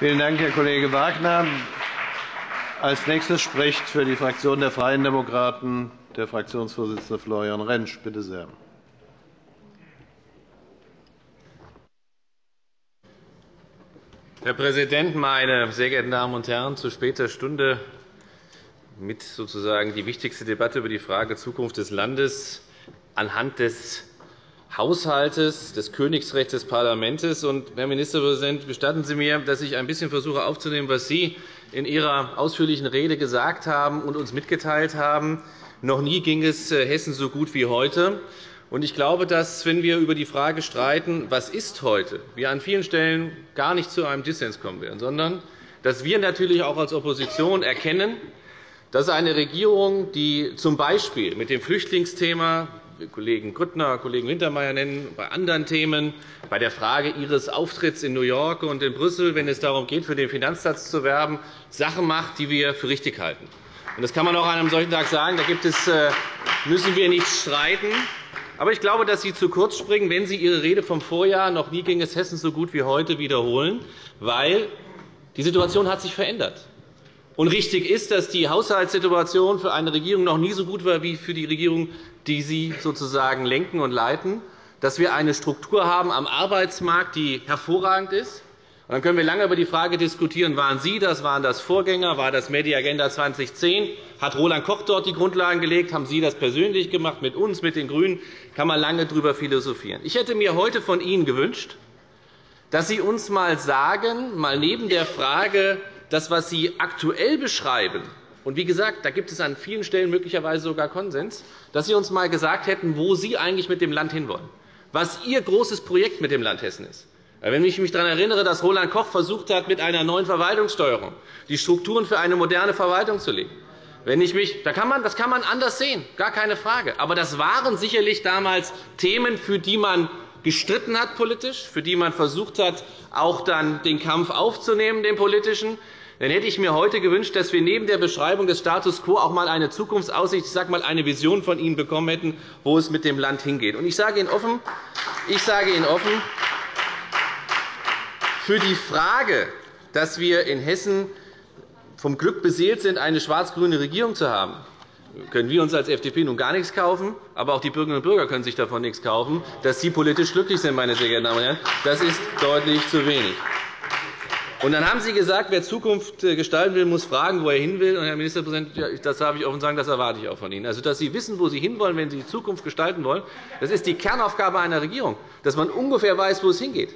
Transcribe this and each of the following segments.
Vielen Dank, Herr Kollege Wagner. Als nächstes spricht für die Fraktion der Freien Demokraten der Fraktionsvorsitzende Florian Rentsch. Bitte sehr. Herr Präsident, meine sehr geehrten Damen und Herren! Zu später Stunde mit sozusagen die wichtigste Debatte über die Frage Zukunft des Landes anhand des Haushaltes, des Königsrechts des Parlaments. Herr Ministerpräsident, gestatten Sie mir, dass ich ein bisschen versuche aufzunehmen, was Sie in Ihrer ausführlichen Rede gesagt haben und uns mitgeteilt haben. Noch nie ging es äh, Hessen so gut wie heute. Ich glaube, dass, wenn wir über die Frage streiten, was ist heute, wir an vielen Stellen gar nicht zu einem Dissens kommen werden, sondern dass wir natürlich auch als Opposition erkennen, dass eine Regierung, die z. B. mit dem Flüchtlingsthema Kollegen Grüttner, Kollegen Wintermeyer nennen, bei anderen Themen, bei der Frage Ihres Auftritts in New York und in Brüssel, wenn es darum geht, für den Finanzsatz zu werben, Sachen macht, die wir für richtig halten. Das kann man auch an einem solchen Tag sagen. Da gibt es, äh, müssen wir nicht streiten. Aber ich glaube, dass Sie zu kurz springen, wenn Sie Ihre Rede vom Vorjahr noch nie ging es Hessen so gut wie heute wiederholen, weil die Situation hat sich verändert. Und richtig ist, dass die Haushaltssituation für eine Regierung noch nie so gut war wie für die Regierung, die Sie sozusagen lenken und leiten, dass wir eine Struktur haben am Arbeitsmarkt, die hervorragend ist. Und dann können wir lange über die Frage diskutieren, waren Sie das, waren das Vorgänger, war das Mediagenda 2010, hat Roland Koch dort die Grundlagen gelegt, haben Sie das persönlich gemacht, mit uns, mit den GRÜNEN, kann man lange darüber philosophieren. Ich hätte mir heute von Ihnen gewünscht, dass Sie uns einmal sagen, mal neben der Frage, das, was Sie aktuell beschreiben, und wie gesagt, da gibt es an vielen Stellen möglicherweise sogar Konsens, dass Sie uns einmal gesagt hätten, wo Sie eigentlich mit dem Land hinwollen, was Ihr großes Projekt mit dem Land Hessen ist. Wenn ich mich daran erinnere, dass Roland Koch versucht hat, mit einer neuen Verwaltungssteuerung die Strukturen für eine moderne Verwaltung zu legen, wenn ich mich, da kann man, das kann man anders sehen, gar keine Frage. Aber das waren sicherlich damals Themen, für die man gestritten hat politisch, für die man versucht hat, auch dann den Kampf aufzunehmen, den politischen. Dann hätte ich mir heute gewünscht, dass wir neben der Beschreibung des Status quo auch einmal eine Zukunftsaussicht, ich sage mal, eine Vision von Ihnen bekommen hätten, wo es mit dem Land hingeht. Ich sage Ihnen offen, ich sage Ihnen offen für die Frage, dass wir in Hessen vom Glück beseelt sind, eine schwarz-grüne Regierung zu haben, können wir uns als FDP nun gar nichts kaufen, aber auch die Bürgerinnen und Bürger können sich davon nichts kaufen, dass Sie politisch glücklich sind, meine sehr geehrten Damen und Herren. Das ist deutlich zu wenig. Und dann haben Sie gesagt, wer Zukunft äh, gestalten will, muss fragen, wo er hin will. Und, Herr Ministerpräsident, das darf ich offen sagen, das erwarte ich auch von Ihnen. Also, dass Sie wissen, wo Sie hinwollen, wenn Sie die Zukunft gestalten wollen, das ist die Kernaufgabe einer Regierung, dass man ungefähr weiß, wo es hingeht.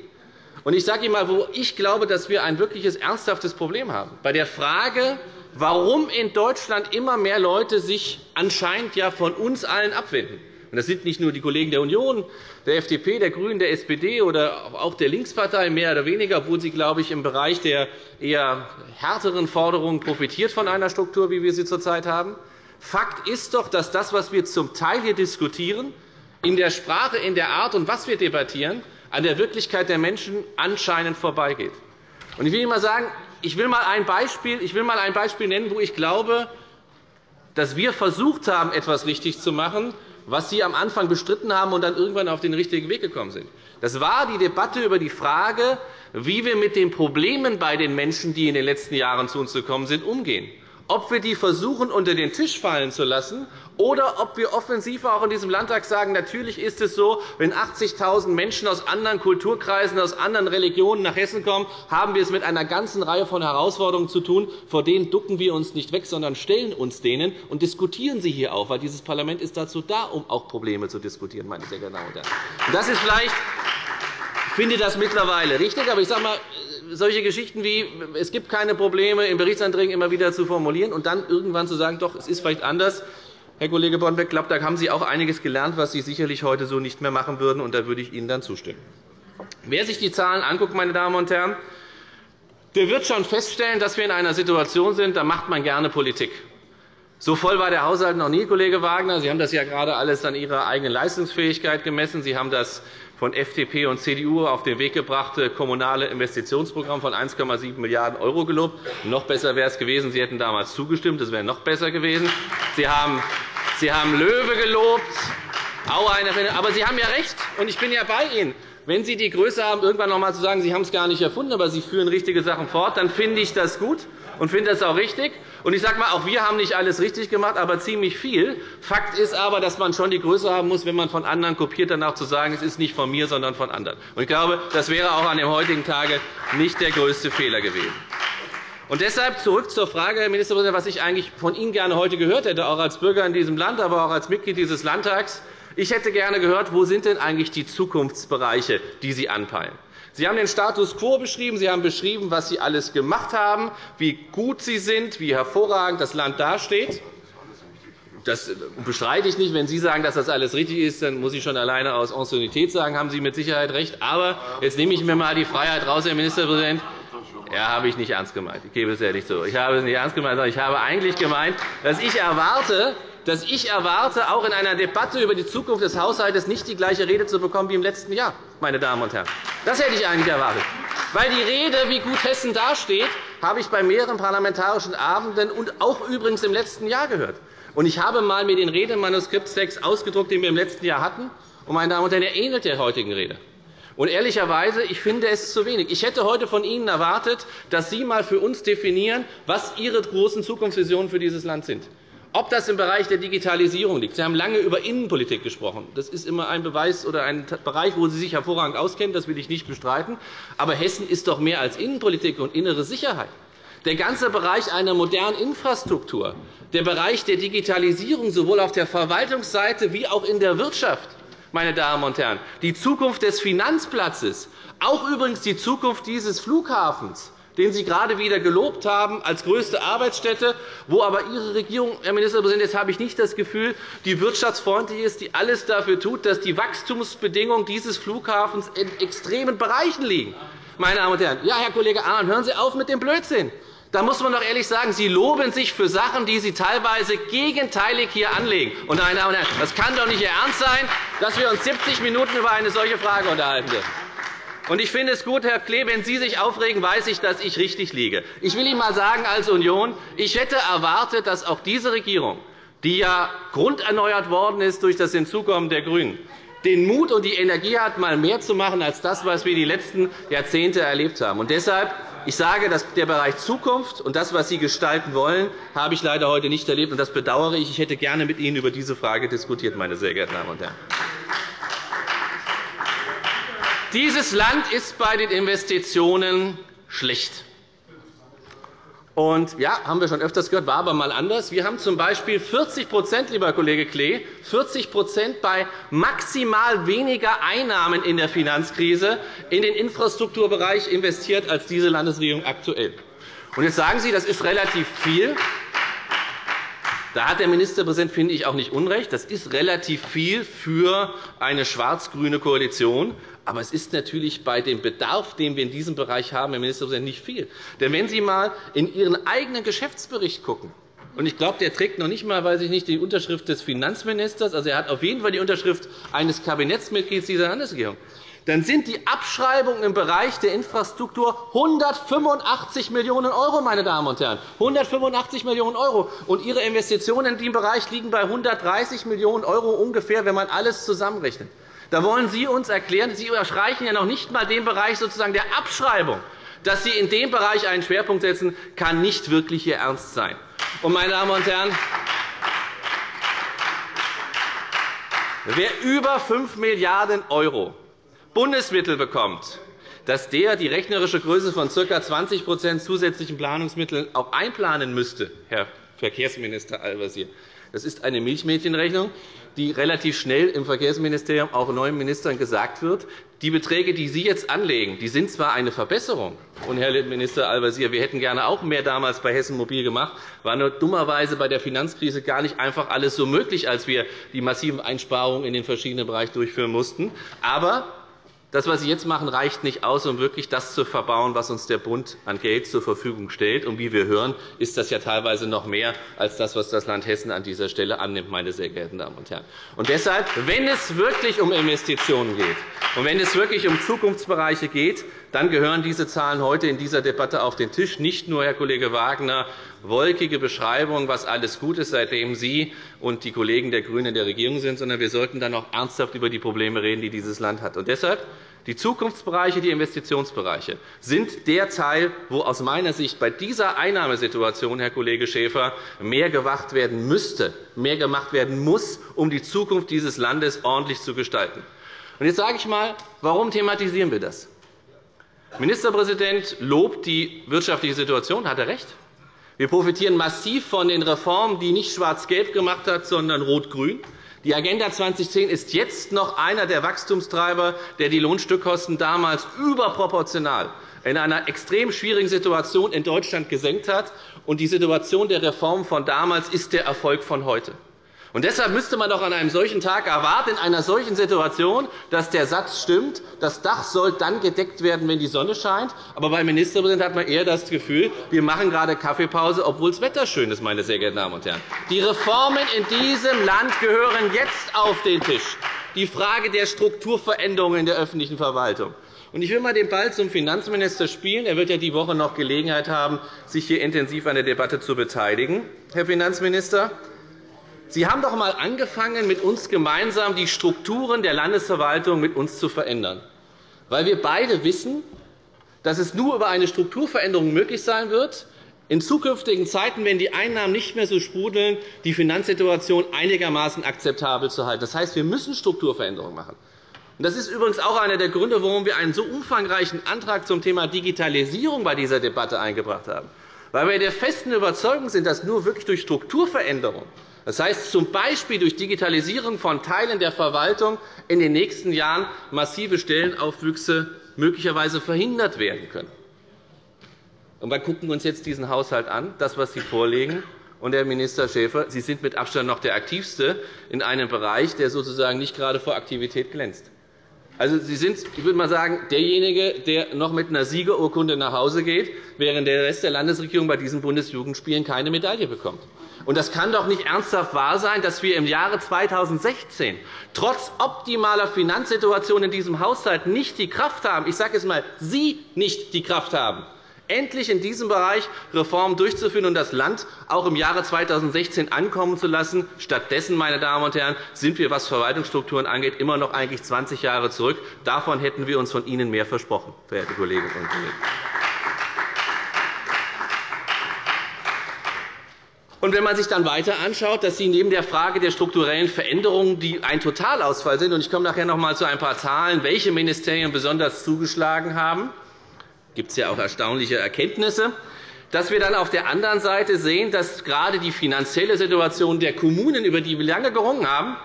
Und ich sage Ihnen einmal, wo ich glaube, dass wir ein wirkliches ernsthaftes Problem haben. Bei der Frage, warum in Deutschland immer mehr Leute sich anscheinend ja von uns allen abwenden. Das sind nicht nur die Kollegen der Union, der FDP, der GRÜNEN, der SPD oder auch der Linkspartei mehr oder weniger, obwohl sie, glaube ich, im Bereich der eher härteren Forderungen profitiert von einer Struktur, wie wir sie zurzeit haben. Fakt ist doch, dass das, was wir zum Teil hier diskutieren, in der Sprache, in der Art und was wir debattieren, an der Wirklichkeit der Menschen anscheinend vorbeigeht. Ich will Ihnen sagen, ich will mal ein Beispiel, ich will mal ein Beispiel nennen, wo ich glaube, dass wir versucht haben, etwas richtig zu machen, was Sie am Anfang bestritten haben und dann irgendwann auf den richtigen Weg gekommen sind. Das war die Debatte über die Frage, wie wir mit den Problemen bei den Menschen, die in den letzten Jahren zu uns gekommen sind, umgehen ob wir die versuchen, unter den Tisch fallen zu lassen, oder ob wir offensiv auch in diesem Landtag sagen, natürlich ist es so, wenn 80.000 Menschen aus anderen Kulturkreisen, aus anderen Religionen nach Hessen kommen, haben wir es mit einer ganzen Reihe von Herausforderungen zu tun. Vor denen ducken wir uns nicht weg, sondern stellen uns denen und diskutieren sie hier auch, weil dieses Parlament ist dazu da, um auch Probleme zu diskutieren, meine sehr geehrten Damen und Herren. Das ist vielleicht ich finde das mittlerweile richtig, aber ich sage mal, solche Geschichten wie es gibt keine Probleme in Berichtsanträgen immer wieder zu formulieren und dann irgendwann zu sagen, doch, es ist vielleicht anders. Herr Kollege ich glaube, da haben Sie auch einiges gelernt, was Sie sicherlich heute so nicht mehr machen würden, und da würde ich Ihnen dann zustimmen. Wer sich die Zahlen anguckt, meine Damen und Herren, der wird schon feststellen, dass wir in einer Situation sind, da macht man gerne Politik. So voll war der Haushalt noch nie, Kollege Wagner. Sie haben das ja gerade alles an Ihrer eigenen Leistungsfähigkeit gemessen. Sie haben das von FDP und CDU auf den Weg gebrachte kommunale Investitionsprogramm von 1,7 Milliarden € gelobt. Noch besser wäre es gewesen, Sie hätten damals zugestimmt. Das wäre noch besser gewesen. Sie haben, Sie haben Löwe gelobt. Aber Sie haben ja recht, und ich bin ja bei Ihnen. Wenn Sie die Größe haben, irgendwann noch einmal zu sagen, Sie haben es gar nicht erfunden, aber Sie führen richtige Sachen fort, dann finde ich das gut und finde das auch richtig. Und ich sage mal, auch wir haben nicht alles richtig gemacht, aber ziemlich viel. Fakt ist aber, dass man schon die Größe haben muss, wenn man von anderen kopiert, dann auch zu sagen, es ist nicht von mir, sondern von anderen. Und ich glaube, das wäre auch an dem heutigen Tage nicht der größte Fehler gewesen. Und deshalb zurück zur Frage, Herr Ministerpräsident, was ich eigentlich von Ihnen gerne heute gehört hätte, auch als Bürger in diesem Land, aber auch als Mitglied dieses Landtags. Ich hätte gerne gehört, wo sind denn eigentlich die Zukunftsbereiche, die Sie anpeilen? Sie haben den Status quo beschrieben, Sie haben beschrieben, was Sie alles gemacht haben, wie gut Sie sind, wie hervorragend das Land dasteht. Das bestreite ich nicht. Wenn Sie sagen, dass das alles richtig ist, dann muss ich schon alleine aus Anciennität sagen, haben Sie mit Sicherheit recht. Aber jetzt nehme ich mir einmal die Freiheit raus, Herr Ministerpräsident. Ja, habe ich nicht ernst gemeint. Ich gebe es ehrlich zu. Ich habe es nicht ernst gemeint, sondern ich habe eigentlich gemeint, dass ich erwarte, dass ich erwarte, auch in einer Debatte über die Zukunft des Haushalts nicht die gleiche Rede zu bekommen wie im letzten Jahr. Meine Damen und Herren. Das hätte ich eigentlich erwartet. Weil die Rede, wie gut Hessen dasteht, habe ich bei mehreren parlamentarischen Abenden und auch übrigens im letzten Jahr gehört. Und ich habe einmal mir den Redemanuskripttext ausgedruckt, den wir im letzten Jahr hatten. Und, meine Damen und Herren, er ähnelt der heutigen Rede. Und ehrlicherweise, ich finde es zu wenig. Ich hätte heute von Ihnen erwartet, dass Sie einmal für uns definieren, was Ihre großen Zukunftsvisionen für dieses Land sind. Ob das im Bereich der Digitalisierung liegt. Sie haben lange über Innenpolitik gesprochen. Das ist immer ein Beweis oder ein Bereich, wo Sie sich hervorragend auskennen. Das will ich nicht bestreiten. Aber Hessen ist doch mehr als Innenpolitik und innere Sicherheit. Der ganze Bereich einer modernen Infrastruktur, der Bereich der Digitalisierung sowohl auf der Verwaltungsseite wie auch in der Wirtschaft, meine Damen und Herren, die Zukunft des Finanzplatzes, auch übrigens die Zukunft dieses Flughafens, den Sie gerade wieder gelobt haben als größte Arbeitsstätte, wo aber Ihre Regierung, Herr Ministerpräsident, jetzt habe ich nicht das Gefühl, die wirtschaftsfreundlich ist, die alles dafür tut, dass die Wachstumsbedingungen dieses Flughafens in extremen Bereichen liegen. Meine Damen und Herren, ja, Herr Kollege Ahn, hören Sie auf mit dem Blödsinn. Da muss man doch ehrlich sagen, Sie loben sich für Sachen, die Sie teilweise gegenteilig hier anlegen. Und, meine Damen und Herren, das kann doch nicht Ihr Ernst sein, dass wir uns 70 Minuten über eine solche Frage unterhalten dürfen. Und ich finde es gut, Herr Klee, wenn Sie sich aufregen, weiß ich, dass ich richtig liege. Ich will Ihnen einmal sagen, als Union, ich hätte erwartet, dass auch diese Regierung, die ja grunderneuert worden ist durch das Hinzukommen der GRÜNEN, den Mut und die Energie hat, mal mehr zu machen als das, was wir die letzten Jahrzehnte erlebt haben. Und deshalb ich sage, dass der Bereich Zukunft und das, was Sie gestalten wollen, habe ich leider heute nicht erlebt. und Das bedauere ich. Ich hätte gerne mit Ihnen über diese Frage diskutiert, meine sehr geehrten Damen und Herren. Dieses Land ist bei den Investitionen schlecht. Und ja, haben wir schon öfters gehört, war aber mal anders. Wir haben z. B. 40 lieber Kollege Klee, 40% bei maximal weniger Einnahmen in der Finanzkrise in den Infrastrukturbereich investiert als diese Landesregierung aktuell. Und jetzt sagen Sie, das ist relativ viel. Da hat der Ministerpräsident, finde ich, auch nicht Unrecht. Das ist relativ viel für eine schwarz-grüne Koalition. Aber es ist natürlich bei dem Bedarf, den wir in diesem Bereich haben, Herr Ministerpräsident, nicht viel. Denn wenn Sie einmal in Ihren eigenen Geschäftsbericht schauen, und ich glaube, der trägt noch nicht einmal weiß ich nicht, die Unterschrift des Finanzministers, also er hat auf jeden Fall die Unterschrift eines Kabinettsmitglieds dieser Landesregierung, dann sind die Abschreibungen im Bereich der Infrastruktur 185 Millionen €, meine Damen und Herren. 185 Millionen €. Und Ihre Investitionen in diesem Bereich liegen bei 130 Millionen € ungefähr, wenn man alles zusammenrechnet. Da wollen Sie uns erklären, Sie überschreiten ja noch nicht einmal den Bereich sozusagen der Abschreibung. Dass Sie in dem Bereich einen Schwerpunkt setzen, kann nicht wirklich Ihr Ernst sein. Und, meine Damen und Herren, wer über 5 Milliarden € Bundesmittel bekommt, dass der die rechnerische Größe von ca. 20% zusätzlichen Planungsmitteln auch einplanen müsste, Herr Verkehrsminister Al-Wazir. Das ist eine Milchmädchenrechnung die relativ schnell im Verkehrsministerium auch neuen Ministern gesagt wird. Die Beträge, die Sie jetzt anlegen, die sind zwar eine Verbesserung. Und, Herr Minister Al-Wazir, wir hätten gerne auch mehr damals bei Hessen Mobil gemacht, war nur dummerweise bei der Finanzkrise gar nicht einfach alles so möglich, als wir die massiven Einsparungen in den verschiedenen Bereichen durchführen mussten. Aber das, was Sie jetzt machen, reicht nicht aus, um wirklich das zu verbauen, was uns der Bund an Geld zur Verfügung stellt. Und wie wir hören, ist das ja teilweise noch mehr als das, was das Land Hessen an dieser Stelle annimmt, meine sehr geehrten Damen und Herren. Und deshalb, wenn es wirklich um Investitionen geht und wenn es wirklich um Zukunftsbereiche geht, dann gehören diese Zahlen heute in dieser Debatte auf den Tisch. Nicht nur, Herr Kollege Wagner, wolkige Beschreibung, was alles gut ist, seitdem Sie und die Kollegen der GRÜNEN in der Regierung sind, sondern wir sollten dann auch ernsthaft über die Probleme reden, die dieses Land hat. Und deshalb Die Zukunftsbereiche, die Investitionsbereiche sind der Teil, wo aus meiner Sicht bei dieser Einnahmesituation, Herr Kollege Schäfer, mehr gemacht werden müsste, mehr gemacht werden muss, um die Zukunft dieses Landes ordentlich zu gestalten. jetzt sage ich einmal, warum thematisieren wir das? Ministerpräsident lobt die wirtschaftliche Situation. Hat er recht? Wir profitieren massiv von den Reformen, die nicht schwarz-gelb gemacht hat, sondern rot-grün. Die Agenda 2010 ist jetzt noch einer der Wachstumstreiber, der die Lohnstückkosten damals überproportional in einer extrem schwierigen Situation in Deutschland gesenkt hat. Und die Situation der Reformen von damals ist der Erfolg von heute. Und deshalb müsste man doch an einem solchen Tag erwarten, in einer solchen Situation, dass der Satz stimmt, das Dach soll dann gedeckt werden, wenn die Sonne scheint. Aber beim Ministerpräsidenten hat man eher das Gefühl, wir machen gerade Kaffeepause, obwohl das Wetter schön ist. Meine sehr geehrten Damen und Herren. Die Reformen in diesem Land gehören jetzt auf den Tisch. Die Frage der Strukturveränderungen in der öffentlichen Verwaltung. Ich will einmal den Ball zum Finanzminister spielen. Er wird ja die Woche noch Gelegenheit haben, sich hier intensiv an der Debatte zu beteiligen. Herr Finanzminister, Sie haben doch einmal angefangen, mit uns gemeinsam die Strukturen der Landesverwaltung mit uns zu verändern, weil wir beide wissen, dass es nur über eine Strukturveränderung möglich sein wird, in zukünftigen Zeiten, wenn die Einnahmen nicht mehr so sprudeln, die Finanzsituation einigermaßen akzeptabel zu halten. Das heißt, wir müssen Strukturveränderungen machen. Das ist übrigens auch einer der Gründe, warum wir einen so umfangreichen Antrag zum Thema Digitalisierung bei dieser Debatte eingebracht haben, weil wir der festen Überzeugung sind, dass nur wirklich durch Strukturveränderungen das heißt z. B. durch Digitalisierung von Teilen der Verwaltung in den nächsten Jahren massive Stellenaufwüchse möglicherweise verhindert werden können. Und wir gucken uns jetzt diesen Haushalt an, das, was Sie vorlegen. Und, Herr Minister Schäfer, Sie sind mit Abstand noch der Aktivste in einem Bereich, der sozusagen nicht gerade vor Aktivität glänzt. Also, Sie sind, ich würde mal sagen, derjenige, der noch mit einer Siegerurkunde nach Hause geht, während der Rest der Landesregierung bei diesen Bundesjugendspielen keine Medaille bekommt. Und das kann doch nicht ernsthaft wahr sein, dass wir im Jahre 2016 trotz optimaler Finanzsituation in diesem Haushalt nicht die Kraft haben, ich sage es einmal, Sie nicht die Kraft haben, endlich in diesem Bereich Reformen durchzuführen und das Land auch im Jahre 2016 ankommen zu lassen. Stattdessen, meine Damen und Herren, sind wir, was Verwaltungsstrukturen angeht, immer noch eigentlich 20 Jahre zurück. Davon hätten wir uns von Ihnen mehr versprochen, verehrte Kolleginnen und Kollegen. Und wenn man sich dann weiter anschaut, dass Sie neben der Frage der strukturellen Veränderungen, die ein Totalausfall sind, und ich komme nachher noch einmal zu ein paar Zahlen, welche Ministerien besonders zugeschlagen haben, gibt es ja auch erstaunliche Erkenntnisse, dass wir dann auf der anderen Seite sehen, dass gerade die finanzielle Situation der Kommunen, über die wir lange gerungen haben,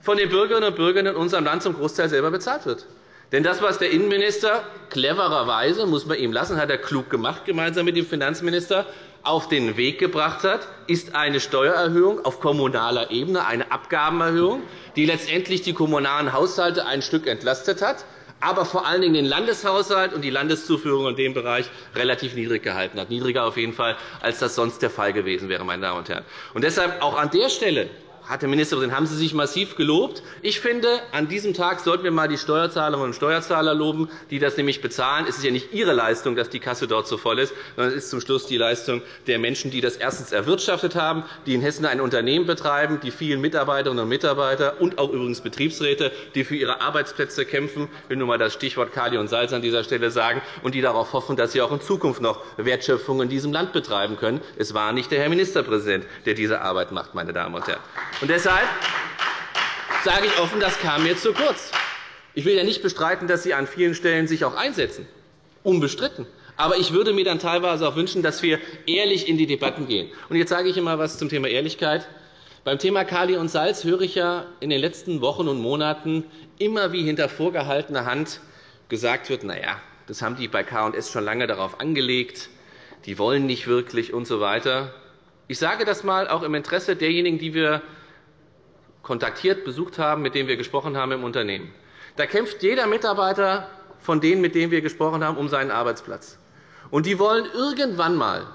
von den Bürgerinnen und Bürgern in unserem Land zum Großteil selber bezahlt wird. Denn das, was der Innenminister clevererweise, muss man ihm lassen, hat er klug gemacht, gemeinsam mit dem Finanzminister, auf den Weg gebracht hat, ist eine Steuererhöhung auf kommunaler Ebene, eine Abgabenerhöhung, die letztendlich die kommunalen Haushalte ein Stück entlastet hat, aber vor allen Dingen den Landeshaushalt und die Landeszuführung in dem Bereich relativ niedrig gehalten hat, niedriger auf jeden Fall, als das sonst der Fall gewesen wäre. Meine Damen und Herren. Und deshalb auch an der Stelle hat der Ministerpräsident, haben Sie sich massiv gelobt. Ich finde, an diesem Tag sollten wir einmal die Steuerzahlerinnen und Steuerzahler loben, die das nämlich bezahlen. Es ist ja nicht Ihre Leistung, dass die Kasse dort so voll ist, sondern es ist zum Schluss die Leistung der Menschen, die das erstens erwirtschaftet haben, die in Hessen ein Unternehmen betreiben, die vielen Mitarbeiterinnen und Mitarbeiter und auch übrigens Betriebsräte, die für ihre Arbeitsplätze kämpfen. Ich will nur einmal das Stichwort Kali und Salz an dieser Stelle sagen, und die darauf hoffen, dass sie auch in Zukunft noch Wertschöpfung in diesem Land betreiben können. Es war nicht der Herr Ministerpräsident, der diese Arbeit macht, meine Damen und Herren. Und deshalb sage ich offen, das kam mir zu kurz. Ich will ja nicht bestreiten, dass Sie an vielen Stellen sich auch einsetzen. Unbestritten. Aber ich würde mir dann teilweise auch wünschen, dass wir ehrlich in die Debatten gehen. Und jetzt sage ich einmal etwas zum Thema Ehrlichkeit. Beim Thema Kali und Salz höre ich ja in den letzten Wochen und Monaten immer wie hinter vorgehaltener Hand gesagt wird, na ja, das haben die bei K&S schon lange darauf angelegt, die wollen nicht wirklich usw. So ich sage das einmal auch im Interesse derjenigen, die wir kontaktiert, besucht haben, mit denen wir gesprochen haben im Unternehmen. Da kämpft jeder Mitarbeiter von denen, mit denen wir gesprochen haben, um seinen Arbeitsplatz. Und die wollen irgendwann einmal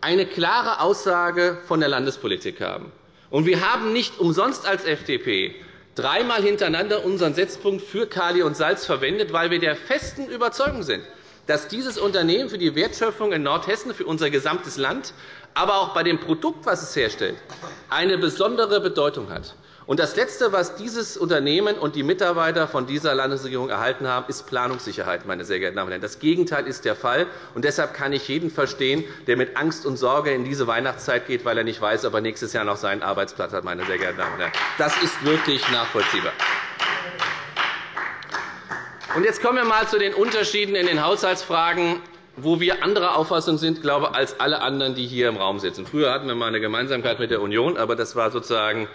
eine klare Aussage von der Landespolitik haben. Und wir haben nicht umsonst als FDP dreimal hintereinander unseren Setzpunkt für Kali und Salz verwendet, weil wir der festen Überzeugung sind, dass dieses Unternehmen für die Wertschöpfung in Nordhessen, für unser gesamtes Land, aber auch bei dem Produkt, das es herstellt, eine besondere Bedeutung hat. Und das Letzte, was dieses Unternehmen und die Mitarbeiter von dieser Landesregierung erhalten haben, ist Planungssicherheit. Meine sehr geehrten Damen und Herren. Das Gegenteil ist der Fall. Und deshalb kann ich jeden verstehen, der mit Angst und Sorge in diese Weihnachtszeit geht, weil er nicht weiß, ob er nächstes Jahr noch seinen Arbeitsplatz hat. Meine sehr geehrten Damen und Herren. Das ist wirklich nachvollziehbar. Und jetzt kommen wir einmal zu den Unterschieden in den Haushaltsfragen wo wir anderer Auffassung sind glaube, als alle anderen, die hier im Raum sitzen. Früher hatten wir einmal eine Gemeinsamkeit mit der Union, aber das war sozusagen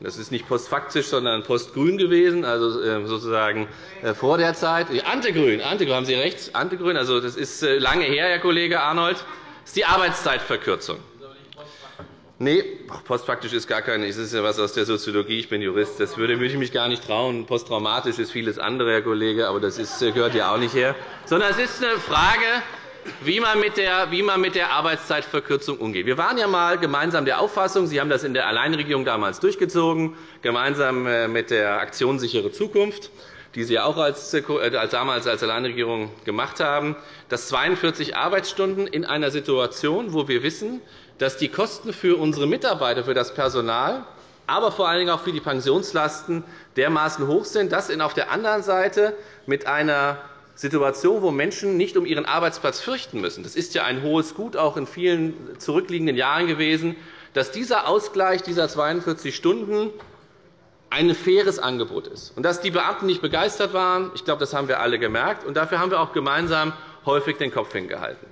das ist nicht postfaktisch, sondern postgrün gewesen, also äh, sozusagen äh, vor der Zeit. Antegrün, Antegrün, haben Sie recht, Antegrün, also das ist äh, lange her, Herr Kollege Arnold. Das ist die Arbeitszeitverkürzung. Nee, postfaktisch ist gar keine. Das ist ja was aus der Soziologie. Ich bin Jurist. Das würde ich mich gar nicht trauen. Posttraumatisch ist vieles andere, Herr Kollege, aber das ist, gehört ja auch nicht her. Sondern es ist eine Frage, wie man, mit der, wie man mit der Arbeitszeitverkürzung umgeht. Wir waren ja einmal gemeinsam der Auffassung, Sie haben das in der Alleinregierung damals durchgezogen, gemeinsam äh, mit der Aktion Sichere Zukunft, die Sie auch als, äh, als damals als Alleinregierung gemacht haben, dass 42 Arbeitsstunden in einer Situation, wo wir wissen, dass die Kosten für unsere Mitarbeiter, für das Personal, aber vor allen Dingen auch für die Pensionslasten dermaßen hoch sind, dass auf der anderen Seite mit einer Situation, wo Menschen nicht um ihren Arbeitsplatz fürchten müssen. Das ist ja ein hohes Gut auch in vielen zurückliegenden Jahren gewesen, dass dieser Ausgleich dieser 42 Stunden ein faires Angebot ist. Und dass die Beamten nicht begeistert waren, ich glaube, das haben wir alle gemerkt. Und dafür haben wir auch gemeinsam häufig den Kopf hingehalten.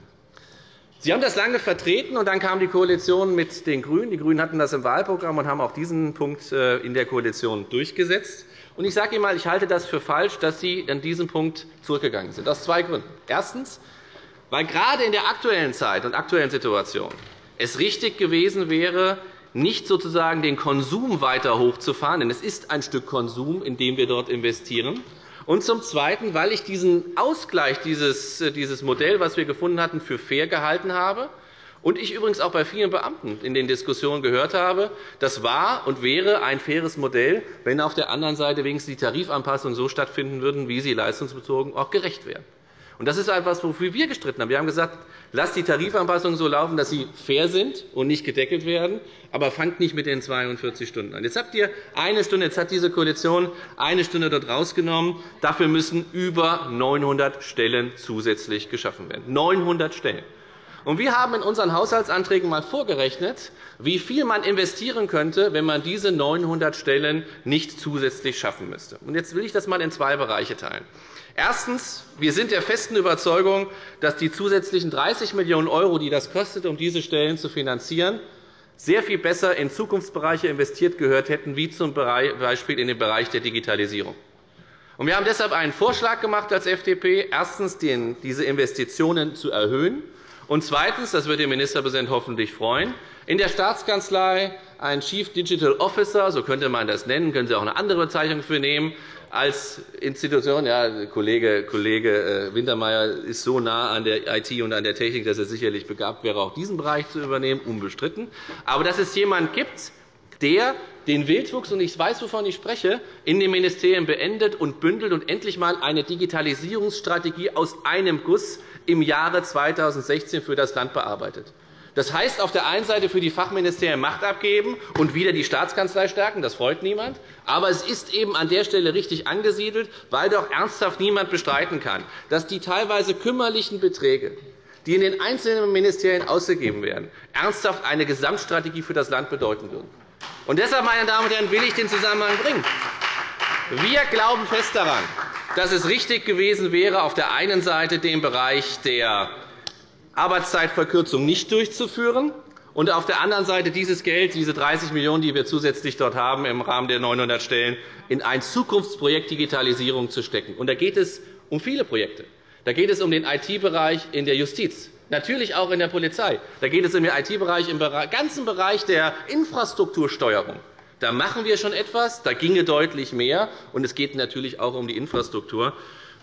Sie haben das lange vertreten, und dann kam die Koalition mit den GRÜNEN. Die GRÜNEN hatten das im Wahlprogramm und haben auch diesen Punkt äh, in der Koalition durchgesetzt. Und ich sage Ihnen einmal, ich halte das für falsch, dass Sie an diesem Punkt zurückgegangen sind, aus zwei Gründen. Erstens, weil gerade in der aktuellen Zeit und aktuellen Situation es richtig gewesen wäre, nicht sozusagen den Konsum weiter hochzufahren, denn es ist ein Stück Konsum, in dem wir dort investieren. Und zum Zweiten, weil ich diesen Ausgleich, dieses, dieses Modell, das wir gefunden hatten, für fair gehalten habe und ich übrigens auch bei vielen Beamten in den Diskussionen gehört habe, das war und wäre ein faires Modell, wenn auf der anderen Seite wenigstens die Tarifanpassungen so stattfinden würden, wie sie leistungsbezogen auch gerecht wären. Das ist etwas, wofür wir gestritten haben. Wir haben gesagt, lasst die Tarifanpassungen so laufen, dass sie fair sind und nicht gedeckelt werden, aber fangt nicht mit den 42 Stunden an. Jetzt habt ihr eine Stunde, jetzt hat diese Koalition eine Stunde dort rausgenommen. Dafür müssen über 900 Stellen zusätzlich geschaffen werden. 900 Stellen. Und wir haben in unseren Haushaltsanträgen einmal vorgerechnet, wie viel man investieren könnte, wenn man diese 900 Stellen nicht zusätzlich schaffen müsste. Jetzt will ich das einmal in zwei Bereiche teilen. Erstens. Wir sind der festen Überzeugung, dass die zusätzlichen 30 Millionen €, die das kostet, um diese Stellen zu finanzieren, sehr viel besser in Zukunftsbereiche investiert gehört hätten, wie z. B. in den Bereich der Digitalisierung. Wir haben deshalb einen Vorschlag gemacht als FDP, erstens diese Investitionen zu erhöhen und zweitens, das wird den Ministerpräsident hoffentlich freuen, in der Staatskanzlei einen Chief Digital Officer, so könnte man das nennen, können Sie auch eine andere Bezeichnung für nehmen, als Institution. Ja, Kollege, Kollege äh, Wintermeyer ist so nah an der IT und an der Technik, dass er sicherlich begabt wäre, auch diesen Bereich zu übernehmen, unbestritten. Aber dass es jemanden gibt, der den Wildwuchs, und ich weiß, wovon ich spreche, in den Ministerien beendet und bündelt und endlich einmal eine Digitalisierungsstrategie aus einem Guss im Jahre 2016 für das Land bearbeitet. Das heißt, auf der einen Seite für die Fachministerien Macht abgeben und wieder die Staatskanzlei stärken. Das freut niemand. Aber es ist eben an der Stelle richtig angesiedelt, weil doch ernsthaft niemand bestreiten kann, dass die teilweise kümmerlichen Beträge, die in den einzelnen Ministerien ausgegeben werden, ernsthaft eine Gesamtstrategie für das Land bedeuten würden. Und deshalb, meine Damen und Herren, will ich den Zusammenhang bringen. Wir glauben fest daran, dass es richtig gewesen wäre, auf der einen Seite den Bereich der Arbeitszeitverkürzung nicht durchzuführen und auf der anderen Seite dieses Geld, diese 30 Millionen €, die wir zusätzlich dort haben im Rahmen der 900 Stellen, in ein Zukunftsprojekt Digitalisierung zu stecken. Und da geht es um viele Projekte. Da geht es um den IT-Bereich in der Justiz, natürlich auch in der Polizei. Da geht es um den IT-Bereich im ganzen Bereich der Infrastruktursteuerung. Da machen wir schon etwas, da ginge deutlich mehr, und es geht natürlich auch um die Infrastruktur.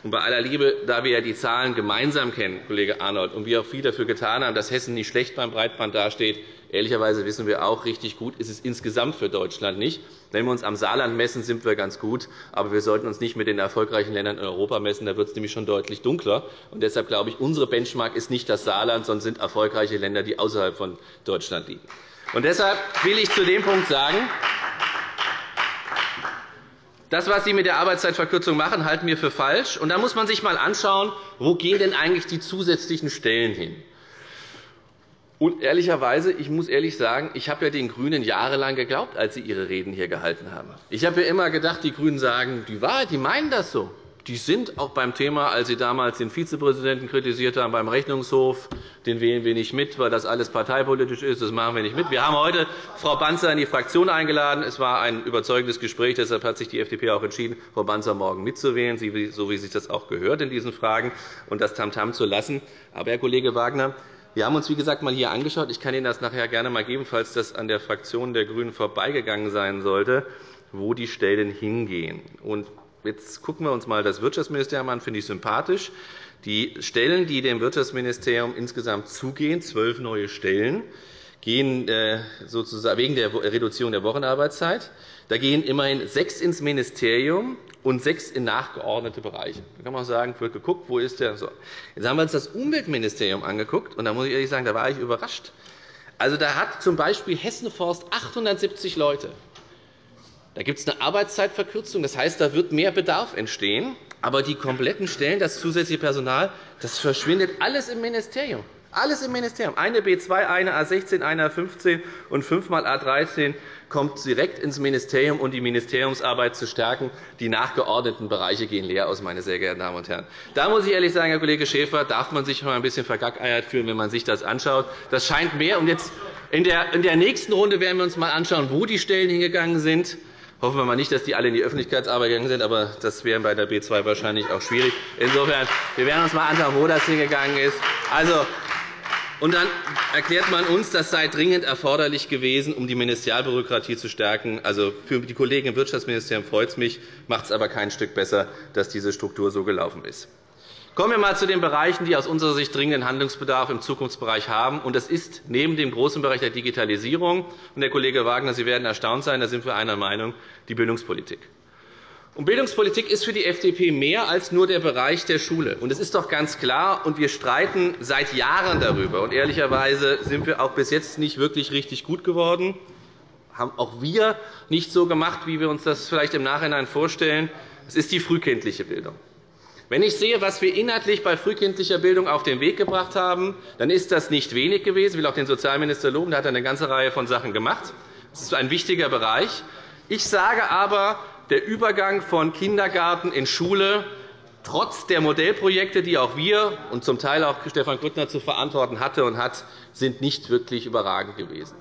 Und bei aller Liebe, da wir ja die Zahlen gemeinsam kennen, Kollege Arnold, und wir auch viel dafür getan haben, dass Hessen nicht schlecht beim Breitband dasteht, ehrlicherweise wissen wir auch, richtig gut ist es insgesamt für Deutschland nicht. Wenn wir uns am Saarland messen, sind wir ganz gut. Aber wir sollten uns nicht mit den erfolgreichen Ländern in Europa messen. Da wird es nämlich schon deutlich dunkler. Und deshalb glaube ich, unsere Benchmark ist nicht das Saarland, sondern sind erfolgreiche Länder, die außerhalb von Deutschland liegen. Und deshalb will ich zu dem Punkt sagen, Das, was Sie mit der Arbeitszeitverkürzung machen, halten wir für falsch. Und da muss man sich einmal anschauen, wo gehen denn eigentlich die zusätzlichen Stellen hin. Und ehrlicherweise, ich muss ehrlich sagen, ich habe ja den GRÜNEN jahrelang geglaubt, als sie ihre Reden hier gehalten haben. Ich habe ja immer gedacht, die GRÜNEN sagen die Wahrheit, die meinen das so. Die sind auch beim Thema, als Sie damals den Vizepräsidenten kritisiert haben beim Rechnungshof, den wählen wir nicht mit, weil das alles parteipolitisch ist. Das machen wir nicht mit. Wir haben heute Frau Banzer in die Fraktion eingeladen. Es war ein überzeugendes Gespräch. Deshalb hat sich die FDP auch entschieden, Frau Banzer morgen mitzuwählen, so wie sich das auch gehört in diesen Fragen, und das Tamtam zu lassen. Aber, Herr Kollege Wagner, wir haben uns, wie gesagt, einmal hier angeschaut. Ich kann Ihnen das nachher gerne einmal geben, falls das an der Fraktion der GRÜNEN vorbeigegangen sein sollte, wo die Stellen hingehen. Jetzt schauen wir uns einmal das Wirtschaftsministerium an. Finde ich sympathisch. Die Stellen, die dem Wirtschaftsministerium insgesamt zugehen, zwölf neue Stellen, gehen äh, sozusagen wegen der Reduzierung der Wochenarbeitszeit. Da gehen immerhin sechs ins Ministerium und sechs in nachgeordnete Bereiche. Da kann man auch sagen, wird geguckt, wo ist der? So. Jetzt haben wir uns das Umweltministerium angeguckt, und da muss ich ehrlich sagen, da war ich überrascht. Also, da hat z. B. Hessen Forst 870 Leute. Da gibt es eine Arbeitszeitverkürzung. Das heißt, da wird mehr Bedarf entstehen. Aber die kompletten Stellen, das zusätzliche Personal, das verschwindet alles im Ministerium. Alles im Ministerium. Eine B2, eine A16, eine A15 und fünfmal A13 kommt direkt ins Ministerium, um die Ministeriumsarbeit zu stärken. Die nachgeordneten Bereiche gehen leer aus, meine sehr geehrten Damen und Herren. Da muss ich ehrlich sagen, Herr Kollege Schäfer, darf man sich noch ein bisschen vergackeiert fühlen, wenn man sich das anschaut. Das scheint mehr. Und jetzt in der nächsten Runde werden wir uns einmal anschauen, wo die Stellen hingegangen sind. Hoffen wir mal nicht, dass die alle in die Öffentlichkeitsarbeit gegangen sind, aber das wäre bei der B 2 wahrscheinlich auch schwierig. Insofern, wir werden uns einmal anschauen, wo das hingegangen ist. Also, und dann erklärt man uns, das sei dringend erforderlich gewesen, um die Ministerialbürokratie zu stärken. Also für die Kollegen im Wirtschaftsministerium freut es mich, macht es aber kein Stück besser, dass diese Struktur so gelaufen ist. Kommen wir einmal zu den Bereichen, die aus unserer Sicht dringenden Handlungsbedarf im Zukunftsbereich haben. Das ist neben dem großen Bereich der Digitalisierung, und Herr Kollege Wagner, Sie werden erstaunt sein, da sind wir einer Meinung, die Bildungspolitik. Und Bildungspolitik ist für die FDP mehr als nur der Bereich der Schule. Und es ist doch ganz klar, und wir streiten seit Jahren darüber. Und ehrlicherweise sind wir auch bis jetzt nicht wirklich richtig gut geworden. Haben auch wir nicht so gemacht, wie wir uns das vielleicht im Nachhinein vorstellen. Es ist die frühkindliche Bildung. Wenn ich sehe, was wir inhaltlich bei frühkindlicher Bildung auf den Weg gebracht haben, dann ist das nicht wenig gewesen. Ich will auch den Sozialminister loben. Der hat eine ganze Reihe von Sachen gemacht. Das ist ein wichtiger Bereich. Ich sage aber, der Übergang von Kindergarten in Schule trotz der Modellprojekte, die auch wir und zum Teil auch Stefan Grüttner zu verantworten hatte und hat, sind nicht wirklich überragend gewesen.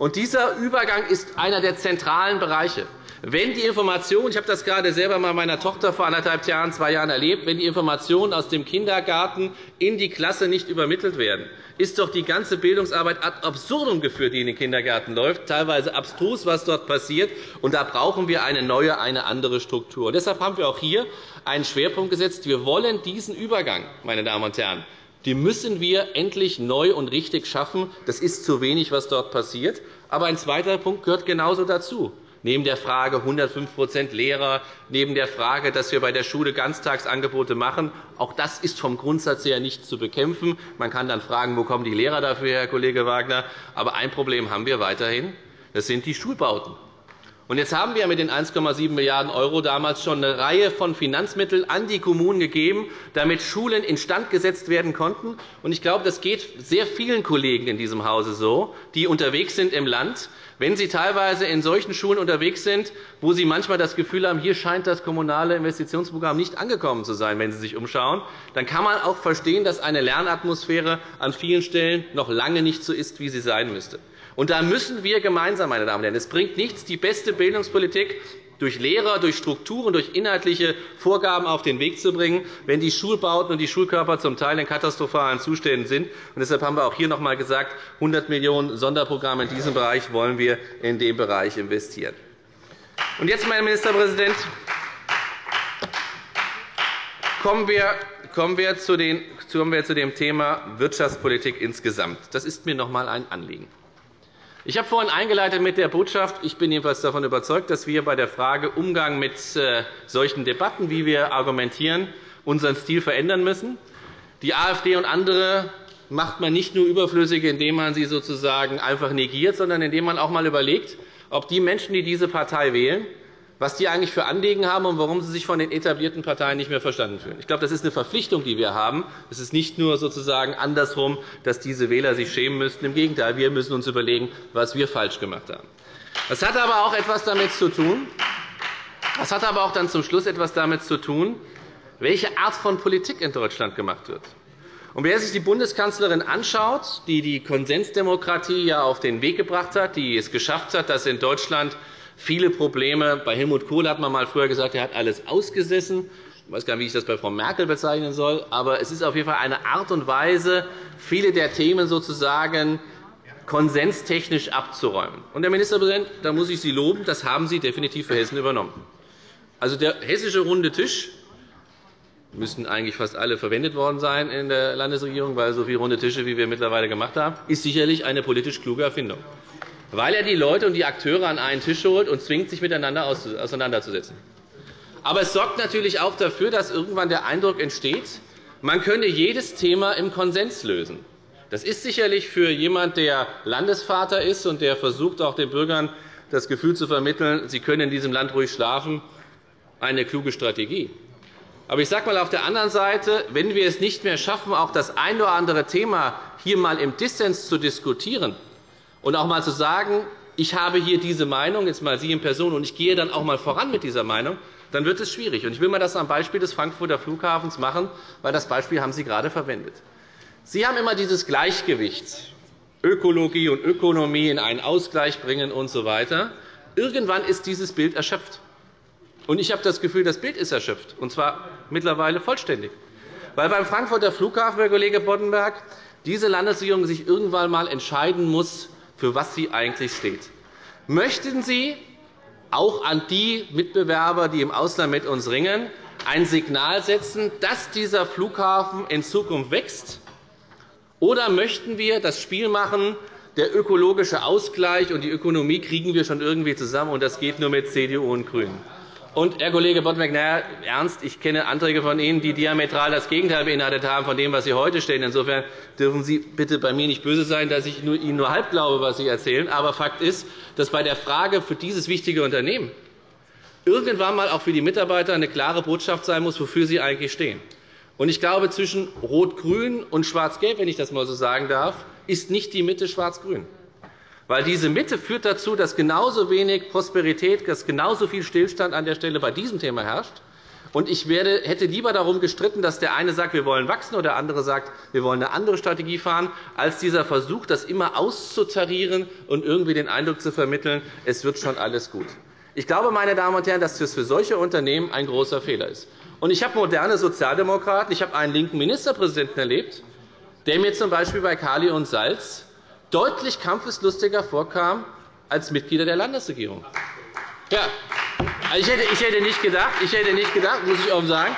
Und dieser Übergang ist einer der zentralen Bereiche. Wenn die Informationen, ich habe das gerade selber mal meiner Tochter vor anderthalb Jahren, zwei Jahren erlebt, wenn die Informationen aus dem Kindergarten in die Klasse nicht übermittelt werden, ist doch die ganze Bildungsarbeit ad absurdum geführt, die in den Kindergärten läuft, teilweise abstrus, was dort passiert. Und da brauchen wir eine neue, eine andere Struktur. Und deshalb haben wir auch hier einen Schwerpunkt gesetzt. Wir wollen diesen Übergang, meine Damen und Herren, die müssen wir endlich neu und richtig schaffen. Das ist zu wenig, was dort passiert. Aber ein zweiter Punkt gehört genauso dazu neben der Frage 105% Lehrer, neben der Frage, dass wir bei der Schule Ganztagsangebote machen. Auch das ist vom Grundsatz her nicht zu bekämpfen. Man kann dann fragen, wo kommen die Lehrer dafür, Herr Kollege Wagner? Aber ein Problem haben wir weiterhin. Das sind die Schulbauten. Und jetzt haben wir mit den 1,7 Milliarden € damals schon eine Reihe von Finanzmitteln an die Kommunen gegeben, damit Schulen instand gesetzt werden konnten. Ich glaube, das geht sehr vielen Kollegen in diesem Hause so, die unterwegs sind im Land, wenn Sie teilweise in solchen Schulen unterwegs sind, wo Sie manchmal das Gefühl haben, hier scheint das kommunale Investitionsprogramm nicht angekommen zu sein, wenn Sie sich umschauen, dann kann man auch verstehen, dass eine Lernatmosphäre an vielen Stellen noch lange nicht so ist, wie sie sein müsste. Und da müssen wir gemeinsam, meine Damen und Herren, es bringt nichts, die beste Bildungspolitik durch Lehrer, durch Strukturen, durch inhaltliche Vorgaben auf den Weg zu bringen, wenn die Schulbauten und die Schulkörper zum Teil in katastrophalen Zuständen sind. deshalb haben wir auch hier noch einmal gesagt, 100 Millionen € Sonderprogramme in diesem Bereich wollen wir in dem Bereich investieren. Und jetzt, mein Ministerpräsident, kommen wir kommen wir zu dem Thema Wirtschaftspolitik insgesamt. Das ist mir noch einmal ein Anliegen. Ich habe vorhin eingeleitet mit der Botschaft, ich bin jedenfalls davon überzeugt, dass wir bei der Frage Umgang mit äh, solchen Debatten, wie wir argumentieren, unseren Stil verändern müssen. Die AfD und andere macht man nicht nur überflüssig, indem man sie sozusagen einfach negiert, sondern indem man auch einmal überlegt, ob die Menschen, die diese Partei wählen, was die eigentlich für Anliegen haben und warum sie sich von den etablierten Parteien nicht mehr verstanden fühlen. Ich glaube, das ist eine Verpflichtung, die wir haben. Es ist nicht nur sozusagen andersrum, dass diese Wähler sich schämen müssten. Im Gegenteil, wir müssen uns überlegen, was wir falsch gemacht haben. Das hat aber auch etwas damit zu tun, das hat aber auch dann zum Schluss etwas damit zu tun, welche Art von Politik in Deutschland gemacht wird. Und wer sich die Bundeskanzlerin anschaut, die die Konsensdemokratie ja auf den Weg gebracht hat, die es geschafft hat, dass in Deutschland viele Probleme. Bei Helmut Kohl hat man mal früher gesagt, er hat alles ausgesessen. Ich weiß gar nicht, wie ich das bei Frau Merkel bezeichnen soll. Aber es ist auf jeden Fall eine Art und Weise, viele der Themen sozusagen konsenstechnisch abzuräumen. Und, Herr Ministerpräsident, da muss ich Sie loben, das haben Sie definitiv für Hessen übernommen. Also der hessische runde Tisch müssten eigentlich fast alle verwendet worden sein in der Landesregierung, weil so viele runde Tische, wie wir mittlerweile gemacht haben, ist sicherlich eine politisch kluge Erfindung weil er die Leute und die Akteure an einen Tisch holt und zwingt, sich miteinander auseinanderzusetzen. Aber es sorgt natürlich auch dafür, dass irgendwann der Eindruck entsteht, man könne jedes Thema im Konsens lösen. Das ist sicherlich für jemanden, der Landesvater ist und der versucht, auch den Bürgern das Gefühl zu vermitteln, sie können in diesem Land ruhig schlafen, eine kluge Strategie. Aber ich sage mal auf der anderen Seite, wenn wir es nicht mehr schaffen, auch das ein oder andere Thema hier einmal im Dissens zu diskutieren, und auch einmal zu sagen, ich habe hier diese Meinung, jetzt mal Sie in Person, und ich gehe dann auch einmal voran mit dieser Meinung, dann wird es schwierig. Ich will mal das am Beispiel des Frankfurter Flughafens machen, weil das Beispiel haben Sie gerade verwendet. Sie haben immer dieses Gleichgewicht, Ökologie und Ökonomie in einen Ausgleich bringen usw. So Irgendwann ist dieses Bild erschöpft. Und ich habe das Gefühl, das Bild ist erschöpft, und zwar mittlerweile vollständig. Weil beim Frankfurter Flughafen, Herr Kollege Boddenberg, diese Landesregierung sich irgendwann einmal entscheiden muss, für was sie eigentlich steht. Möchten Sie auch an die Mitbewerber, die im Ausland mit uns ringen, ein Signal setzen, dass dieser Flughafen in Zukunft wächst? Oder möchten wir das Spiel machen, der ökologische Ausgleich und die Ökonomie kriegen wir schon irgendwie zusammen, und das geht nur mit CDU und GRÜNEN? Und, Herr Kollege Boddenberg, na, ernst, ich kenne Anträge von Ihnen, die diametral das Gegenteil beinhaltet haben von dem, was Sie heute stellen. Insofern dürfen Sie bitte bei mir nicht böse sein, dass ich Ihnen nur halb glaube, was Sie erzählen. Aber Fakt ist, dass bei der Frage für dieses wichtige Unternehmen irgendwann einmal auch für die Mitarbeiter eine klare Botschaft sein muss, wofür sie eigentlich stehen. Und ich glaube, zwischen Rot-Grün und Schwarz-Gelb, wenn ich das einmal so sagen darf, ist nicht die Mitte Schwarz-Grün. Weil diese Mitte führt dazu, dass genauso wenig Prosperität, dass genauso viel Stillstand an der Stelle bei diesem Thema herrscht. Und ich werde, hätte lieber darum gestritten, dass der eine sagt, wir wollen wachsen, oder der andere sagt, wir wollen eine andere Strategie fahren, als dieser Versuch, das immer auszutarieren und irgendwie den Eindruck zu vermitteln, es wird schon alles gut. Ich glaube, meine Damen und Herren, dass das für solche Unternehmen ein großer Fehler ist. Und ich habe moderne Sozialdemokraten, ich habe einen linken Ministerpräsidenten erlebt, der mir z. B. bei Kali und Salz deutlich kampfeslustiger vorkam als Mitglieder der Landesregierung. Ja, ich, hätte, ich hätte nicht gedacht, ich hätte nicht gedacht, muss ich offen sagen,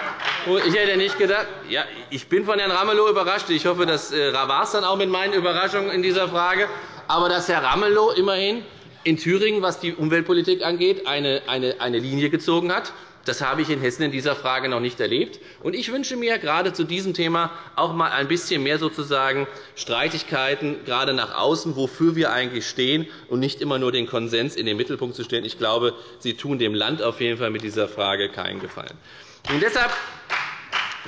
ich hätte nicht gedacht, ja, ich bin von Herrn Ramelow überrascht. Ich hoffe, das äh, war es dann auch mit meinen Überraschungen in dieser Frage. Aber dass Herr Ramelow immerhin in Thüringen, was die Umweltpolitik angeht, eine, eine, eine Linie gezogen hat, das habe ich in Hessen in dieser Frage noch nicht erlebt. Ich wünsche mir gerade zu diesem Thema auch einmal ein bisschen mehr sozusagen Streitigkeiten, gerade nach außen, wofür wir eigentlich stehen, und nicht immer nur den Konsens in den Mittelpunkt zu stellen. Ich glaube, Sie tun dem Land auf jeden Fall mit dieser Frage keinen Gefallen. Und deshalb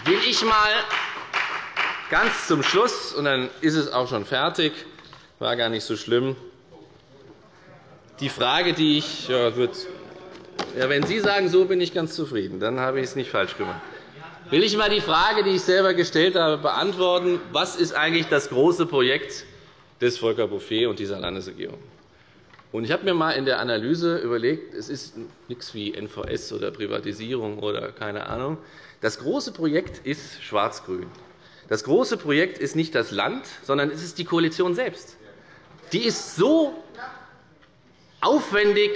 will ich einmal ganz zum Schluss, und dann ist es auch schon fertig, war gar nicht so schlimm, die Frage, die ich ja, wird ja, wenn Sie sagen, so bin ich ganz zufrieden, dann habe ich es nicht falsch gemacht. Will ich einmal die Frage, die ich selber gestellt habe, beantworten, was ist eigentlich das große Projekt des Volker Bouffier und dieser Landesregierung? Ich habe mir einmal in der Analyse überlegt, es ist nichts wie NVS oder Privatisierung oder keine Ahnung. Das große Projekt ist Schwarz-Grün. Das große Projekt ist nicht das Land, sondern es ist die Koalition selbst. Die ist so aufwendig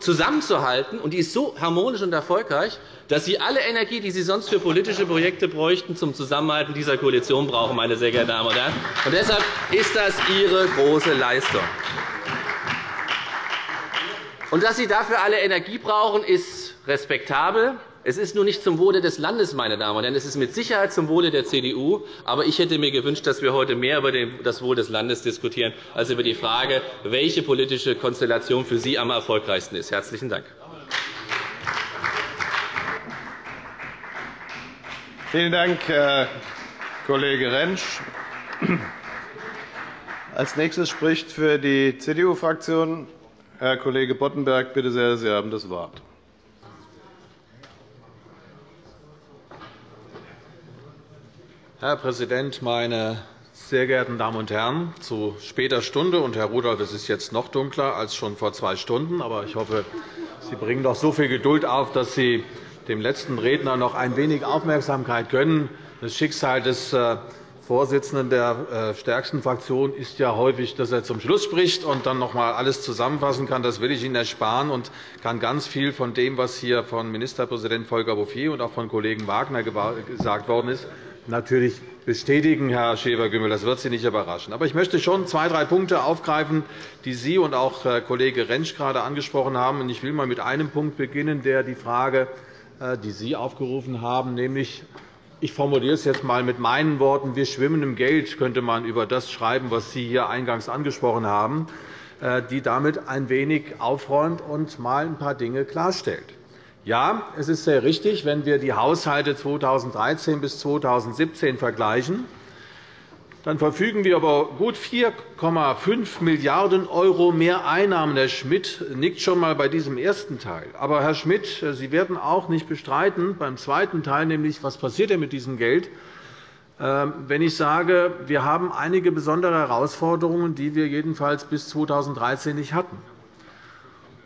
zusammenzuhalten, und die ist so harmonisch und erfolgreich, dass Sie alle Energie, die Sie sonst für politische Projekte bräuchten, zum Zusammenhalten dieser Koalition brauchen, meine sehr geehrten Damen und Herren. Und deshalb ist das Ihre große Leistung. Und dass Sie dafür alle Energie brauchen, ist respektabel. Es ist nur nicht zum Wohle des Landes, meine Damen und Herren. Es ist mit Sicherheit zum Wohle der CDU. Aber ich hätte mir gewünscht, dass wir heute mehr über das Wohl des Landes diskutieren, als über die Frage, welche politische Konstellation für Sie am erfolgreichsten ist. – Herzlichen Dank. Vielen Dank, Herr Kollege Rentsch. Als nächstes spricht für die CDU-Fraktion Herr Kollege Boddenberg. Bitte sehr, Sie haben das Wort. Herr Präsident, meine sehr geehrten Damen und Herren! Zu später Stunde, und Herr Rudolph, es ist jetzt noch dunkler als schon vor zwei Stunden, aber ich hoffe, Sie bringen doch so viel Geduld auf, dass Sie dem letzten Redner noch ein wenig Aufmerksamkeit gönnen. Das Schicksal des äh, Vorsitzenden der äh, stärksten Fraktion ist ja häufig, dass er zum Schluss spricht und dann noch einmal alles zusammenfassen kann. Das will ich Ihnen ersparen und kann ganz viel von dem, was hier von Ministerpräsident Volker Bouffier und auch von Kollegen Wagner gesagt worden ist, natürlich bestätigen, Herr Schäfer-Gümbel. Das wird Sie nicht überraschen. Aber ich möchte schon zwei, drei Punkte aufgreifen, die Sie und auch Herr Kollege Rentsch gerade angesprochen haben. Ich will einmal mit einem Punkt beginnen, der die Frage, äh, die Sie aufgerufen haben, nämlich ich formuliere es jetzt einmal mit meinen Worten. Wir schwimmen im Geld, könnte man über das schreiben, was Sie hier eingangs angesprochen haben, äh, die damit ein wenig aufräumt und einmal ein paar Dinge klarstellt. Ja, es ist sehr richtig, wenn wir die Haushalte 2013 bis 2017 vergleichen, dann verfügen wir über gut 4,5 Milliarden € mehr Einnahmen. Herr Schmidt nickt schon einmal bei diesem ersten Teil. Aber, Herr Schmidt, Sie werden auch nicht bestreiten beim zweiten Teil, nämlich was passiert denn mit diesem Geld, ähm, wenn ich sage, wir haben einige besondere Herausforderungen, die wir jedenfalls bis 2013 nicht hatten.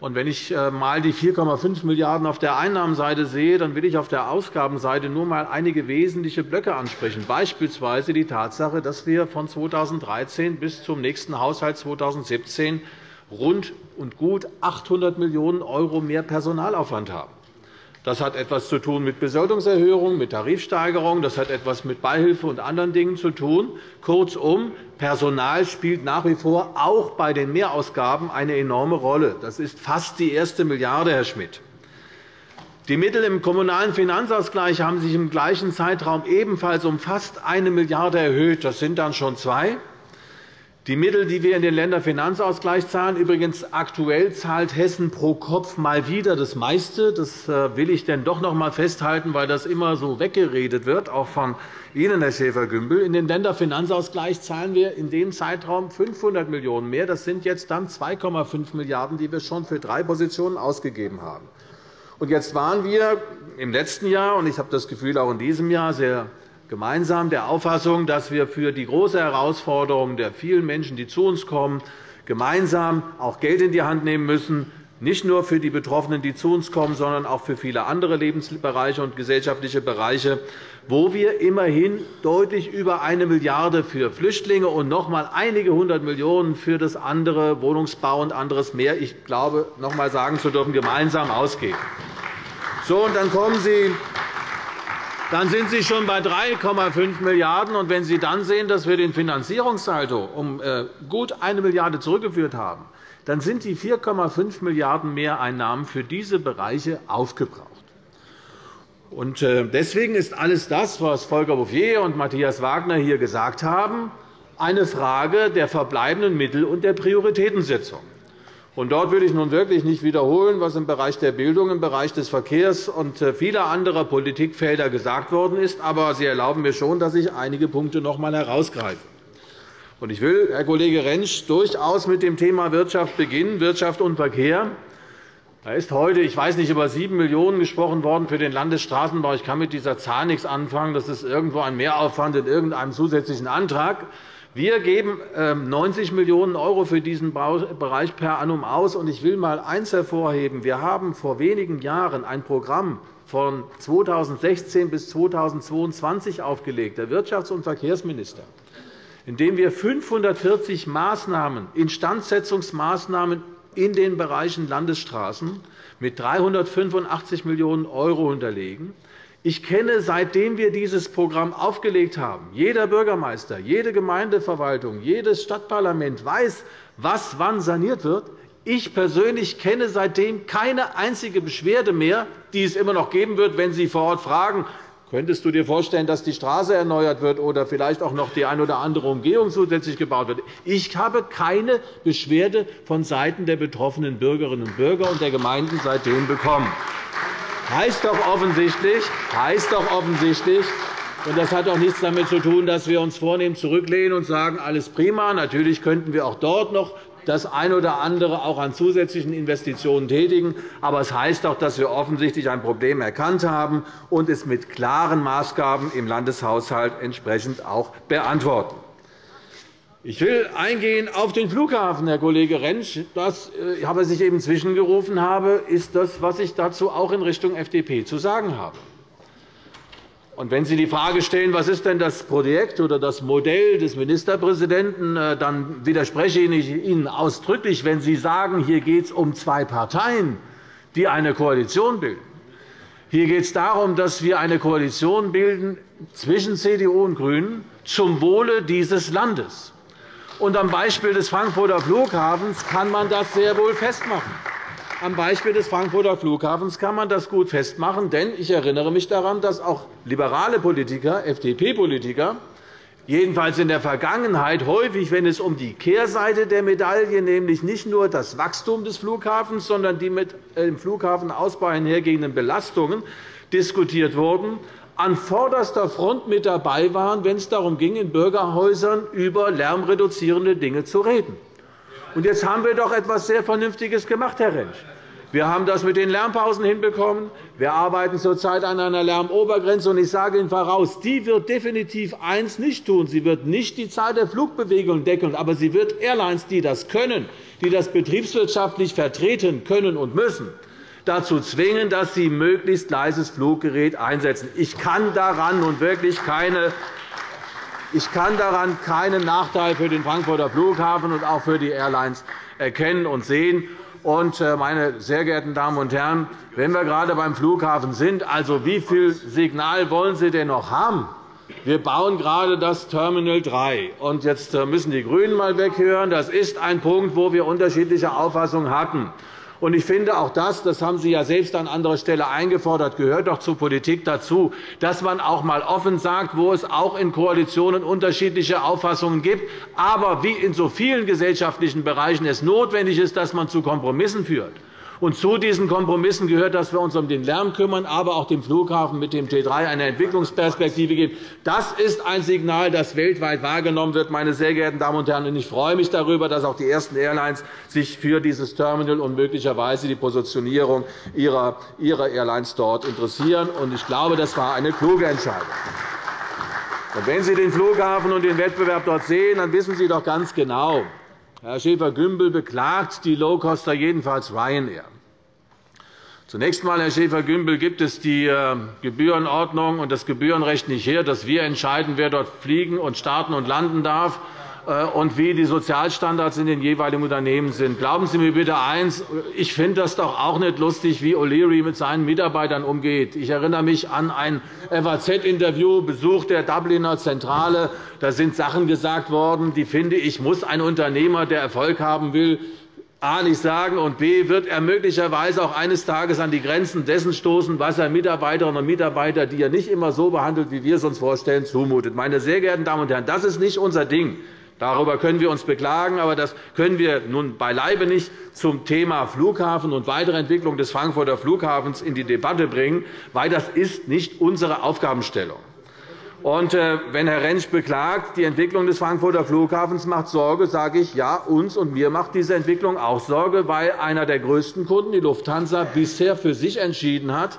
Und wenn ich einmal äh, die 4,5 Milliarden € auf der Einnahmenseite sehe, dann will ich auf der Ausgabenseite nur einmal einige wesentliche Blöcke ansprechen, beispielsweise die Tatsache, dass wir von 2013 bis zum nächsten Haushalt 2017 rund und gut 800 Millionen € mehr Personalaufwand haben. Das hat etwas zu tun mit Besoldungserhöhungen, mit Tarifsteigerungen. Das hat etwas mit Beihilfe und anderen Dingen zu tun. Kurzum, Personal spielt nach wie vor auch bei den Mehrausgaben eine enorme Rolle. Das ist fast die erste Milliarde, Herr Schmidt. Die Mittel im Kommunalen Finanzausgleich haben sich im gleichen Zeitraum ebenfalls um fast 1 Milliarde € erhöht. Das sind dann schon zwei. Die Mittel, die wir in den Länderfinanzausgleich zahlen, übrigens aktuell zahlt Hessen pro Kopf mal wieder das meiste. Das äh, will ich denn doch noch einmal festhalten, weil das immer so weggeredet wird, auch von Ihnen, Herr Schäfer-Gümbel. In den Länderfinanzausgleich zahlen wir in dem Zeitraum 500 Millionen € mehr. Das sind jetzt dann 2,5 Milliarden €, die wir schon für drei Positionen ausgegeben haben. Jetzt waren wir im letzten Jahr, und ich habe das Gefühl, auch in diesem Jahr sehr gemeinsam der Auffassung, dass wir für die große Herausforderung der vielen Menschen, die zu uns kommen, gemeinsam auch Geld in die Hand nehmen müssen, nicht nur für die Betroffenen, die zu uns kommen, sondern auch für viele andere Lebensbereiche und gesellschaftliche Bereiche, wo wir immerhin deutlich über eine Milliarde € für Flüchtlinge und noch einmal einige hundert Millionen € für das andere Wohnungsbau und anderes mehr, ich glaube, noch einmal sagen zu dürfen, gemeinsam ausgeben. So, und dann kommen Sie dann sind Sie schon bei 3,5 Milliarden €. wenn Sie dann sehen, dass wir den Finanzierungssaldo um äh, gut 1 Milliarde € zurückgeführt haben, dann sind die 4,5 Milliarden € Mehreinnahmen für diese Bereiche aufgebraucht. Äh, deswegen ist alles das, was Volker Bouffier und Matthias Wagner hier gesagt haben, eine Frage der verbleibenden Mittel und der Prioritätensetzung. Und dort will ich nun wirklich nicht wiederholen, was im Bereich der Bildung, im Bereich des Verkehrs und äh, vieler anderer Politikfelder gesagt worden ist. Aber Sie erlauben mir schon, dass ich einige Punkte noch einmal herausgreife. Ich will, Herr Kollege Rentsch, durchaus mit dem Thema Wirtschaft beginnen, Wirtschaft und Verkehr. Da ist heute, ich weiß nicht, über 7 Millionen € gesprochen worden für den Landesstraßenbau. Ich kann mit dieser Zahl nichts anfangen. Das ist irgendwo ein Mehraufwand in irgendeinem zusätzlichen Antrag. Wir geben 90 ähm, Millionen € für diesen Bereich per annum aus. Ich will einmal eines hervorheben. Wir haben vor wenigen Jahren ein Programm von 2016 bis 2022 aufgelegt, der Wirtschafts- und Verkehrsminister, in dem wir 540 Maßnahmen, Instandsetzungsmaßnahmen in den Bereichen Landesstraßen mit 385 Millionen € hinterlegen. Ich kenne, seitdem wir dieses Programm aufgelegt haben, jeder Bürgermeister, jede Gemeindeverwaltung, jedes Stadtparlament weiß, was wann saniert wird. Ich persönlich kenne seitdem keine einzige Beschwerde mehr, die es immer noch geben wird, wenn Sie vor Ort fragen, Könntest du dir vorstellen, dass die Straße erneuert wird oder vielleicht auch noch die eine oder andere Umgehung zusätzlich gebaut wird? Ich habe keine Beschwerde vonseiten der betroffenen Bürgerinnen und Bürger und der Gemeinden seitdem bekommen heißt doch offensichtlich, heißt doch offensichtlich Das hat auch nichts damit zu tun, dass wir uns vornehm zurücklehnen und sagen, alles prima. Natürlich könnten wir auch dort noch das eine oder andere auch an zusätzlichen Investitionen tätigen. Aber es heißt auch, dass wir offensichtlich ein Problem erkannt haben und es mit klaren Maßgaben im Landeshaushalt entsprechend auch beantworten. Ich will eingehen auf den Flughafen, Herr Kollege Rentsch. Das, äh, was ich eben zwischengerufen habe, ist das, was ich dazu auch in Richtung FDP zu sagen habe. Und wenn Sie die Frage stellen, was ist denn das Projekt oder das Modell des Ministerpräsidenten, äh, dann widerspreche ich Ihnen ausdrücklich, wenn Sie sagen, hier geht es um zwei Parteien, die eine Koalition bilden. Hier geht es darum, dass wir eine Koalition bilden zwischen CDU und GRÜNEN zum Wohle dieses Landes. Und am Beispiel des Frankfurter Flughafens kann man das sehr wohl festmachen. Am Beispiel des Frankfurter Flughafens kann man das gut festmachen. Denn ich erinnere mich daran, dass auch liberale Politiker, FDP-Politiker, jedenfalls in der Vergangenheit häufig, wenn es um die Kehrseite der Medaille, nämlich nicht nur das Wachstum des Flughafens, sondern die mit dem Flughafenausbau einhergehenden Belastungen diskutiert wurden, an vorderster Front mit dabei waren, wenn es darum ging, in Bürgerhäusern über lärmreduzierende Dinge zu reden. Und jetzt haben wir doch etwas sehr Vernünftiges gemacht, Herr Rentsch. Wir haben das mit den Lärmpausen hinbekommen. Wir arbeiten zurzeit an einer Lärmobergrenze. ich sage Ihnen voraus, die wird definitiv eines nicht tun. Sie wird nicht die Zahl der Flugbewegungen decken, aber sie wird Airlines, die das können, die das betriebswirtschaftlich vertreten können und müssen, dazu zwingen, dass sie möglichst leises Fluggerät einsetzen. Ich kann daran nun wirklich keine ich kann daran keinen Nachteil für den Frankfurter Flughafen und auch für die Airlines erkennen und sehen. Äh, meine sehr geehrten Damen und Herren, wenn wir gerade beim Flughafen sind, also wie viel Signal wollen Sie denn noch haben? Wir bauen gerade das Terminal 3. Und jetzt äh, müssen die GRÜNEN mal weghören. Das ist ein Punkt, wo wir unterschiedliche Auffassungen hatten. Und ich finde, auch das, das haben Sie ja selbst an anderer Stelle eingefordert, gehört doch zur Politik dazu, dass man auch einmal offen sagt, wo es auch in Koalitionen unterschiedliche Auffassungen gibt, aber wie in so vielen gesellschaftlichen Bereichen es notwendig ist, dass man zu Kompromissen führt. Und zu diesen Kompromissen gehört, dass wir uns um den Lärm kümmern, aber auch dem Flughafen mit dem T3 eine Entwicklungsperspektive geben. Das ist ein Signal, das weltweit wahrgenommen wird, meine sehr geehrten Damen und Herren. Ich freue mich darüber, dass auch die ersten Airlines sich für dieses Terminal und möglicherweise die Positionierung ihrer Airlines dort interessieren. Ich glaube, das war eine kluge Entscheidung. wenn Sie den Flughafen und den Wettbewerb dort sehen, dann wissen Sie doch ganz genau, Herr Schäfer-Gümbel beklagt die Low-Coster, jedenfalls Ryanair. Zunächst einmal, Herr Schäfer-Gümbel, gibt es die äh, Gebührenordnung und das Gebührenrecht nicht her, dass wir entscheiden, wer dort fliegen und starten und landen darf. Äh, und wie die Sozialstandards in den jeweiligen Unternehmen sind. Glauben Sie mir bitte eins, ich finde das doch auch nicht lustig, wie O'Leary mit seinen Mitarbeitern umgeht. Ich erinnere mich an ein FAZ-Interview, Besuch der Dubliner Zentrale. Da sind Sachen gesagt worden, die finde ich, muss ein Unternehmer, der Erfolg haben will, A nicht sagen, und B wird er möglicherweise auch eines Tages an die Grenzen dessen stoßen, was er Mitarbeiterinnen und Mitarbeitern, die er nicht immer so behandelt, wie wir es uns vorstellen, zumutet. Meine sehr geehrten Damen und Herren, das ist nicht unser Ding. Darüber können wir uns beklagen, aber das können wir nun beileibe nicht zum Thema Flughafen und weitere Entwicklung des Frankfurter Flughafens in die Debatte bringen, weil das ist nicht unsere Aufgabenstellung. Und äh, wenn Herr Rentsch beklagt, die Entwicklung des Frankfurter Flughafens macht Sorge, sage ich, ja, uns und mir macht diese Entwicklung auch Sorge, weil einer der größten Kunden, die Lufthansa, bisher für sich entschieden hat,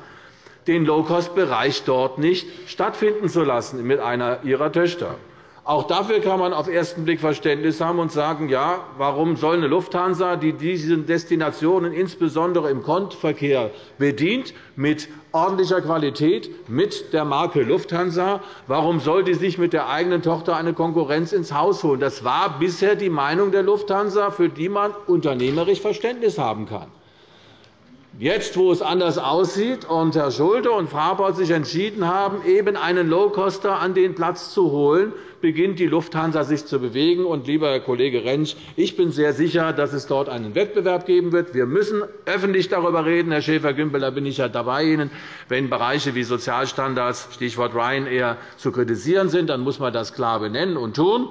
den Low-Cost-Bereich dort nicht stattfinden zu lassen mit einer ihrer Töchter. Auch dafür kann man auf ersten Blick Verständnis haben und sagen, ja, warum soll eine Lufthansa, die diese Destinationen insbesondere im Kontverkehr bedient, mit ordentlicher Qualität, mit der Marke Lufthansa, warum soll die sich mit der eigenen Tochter eine Konkurrenz ins Haus holen? Das war bisher die Meinung der Lufthansa, für die man unternehmerisch Verständnis haben kann. Jetzt, wo es anders aussieht und Herr Schulte und Fraport sich entschieden haben, eben einen Low-Coster an den Platz zu holen, beginnt die Lufthansa sich zu bewegen. Und, lieber Herr Kollege Rentsch, ich bin sehr sicher, dass es dort einen Wettbewerb geben wird. Wir müssen öffentlich darüber reden, Herr Schäfer-Gümbel, da bin ich ja dabei Ihnen. Wenn Bereiche wie Sozialstandards, Stichwort Ryanair, zu kritisieren sind, dann muss man das klar benennen und tun.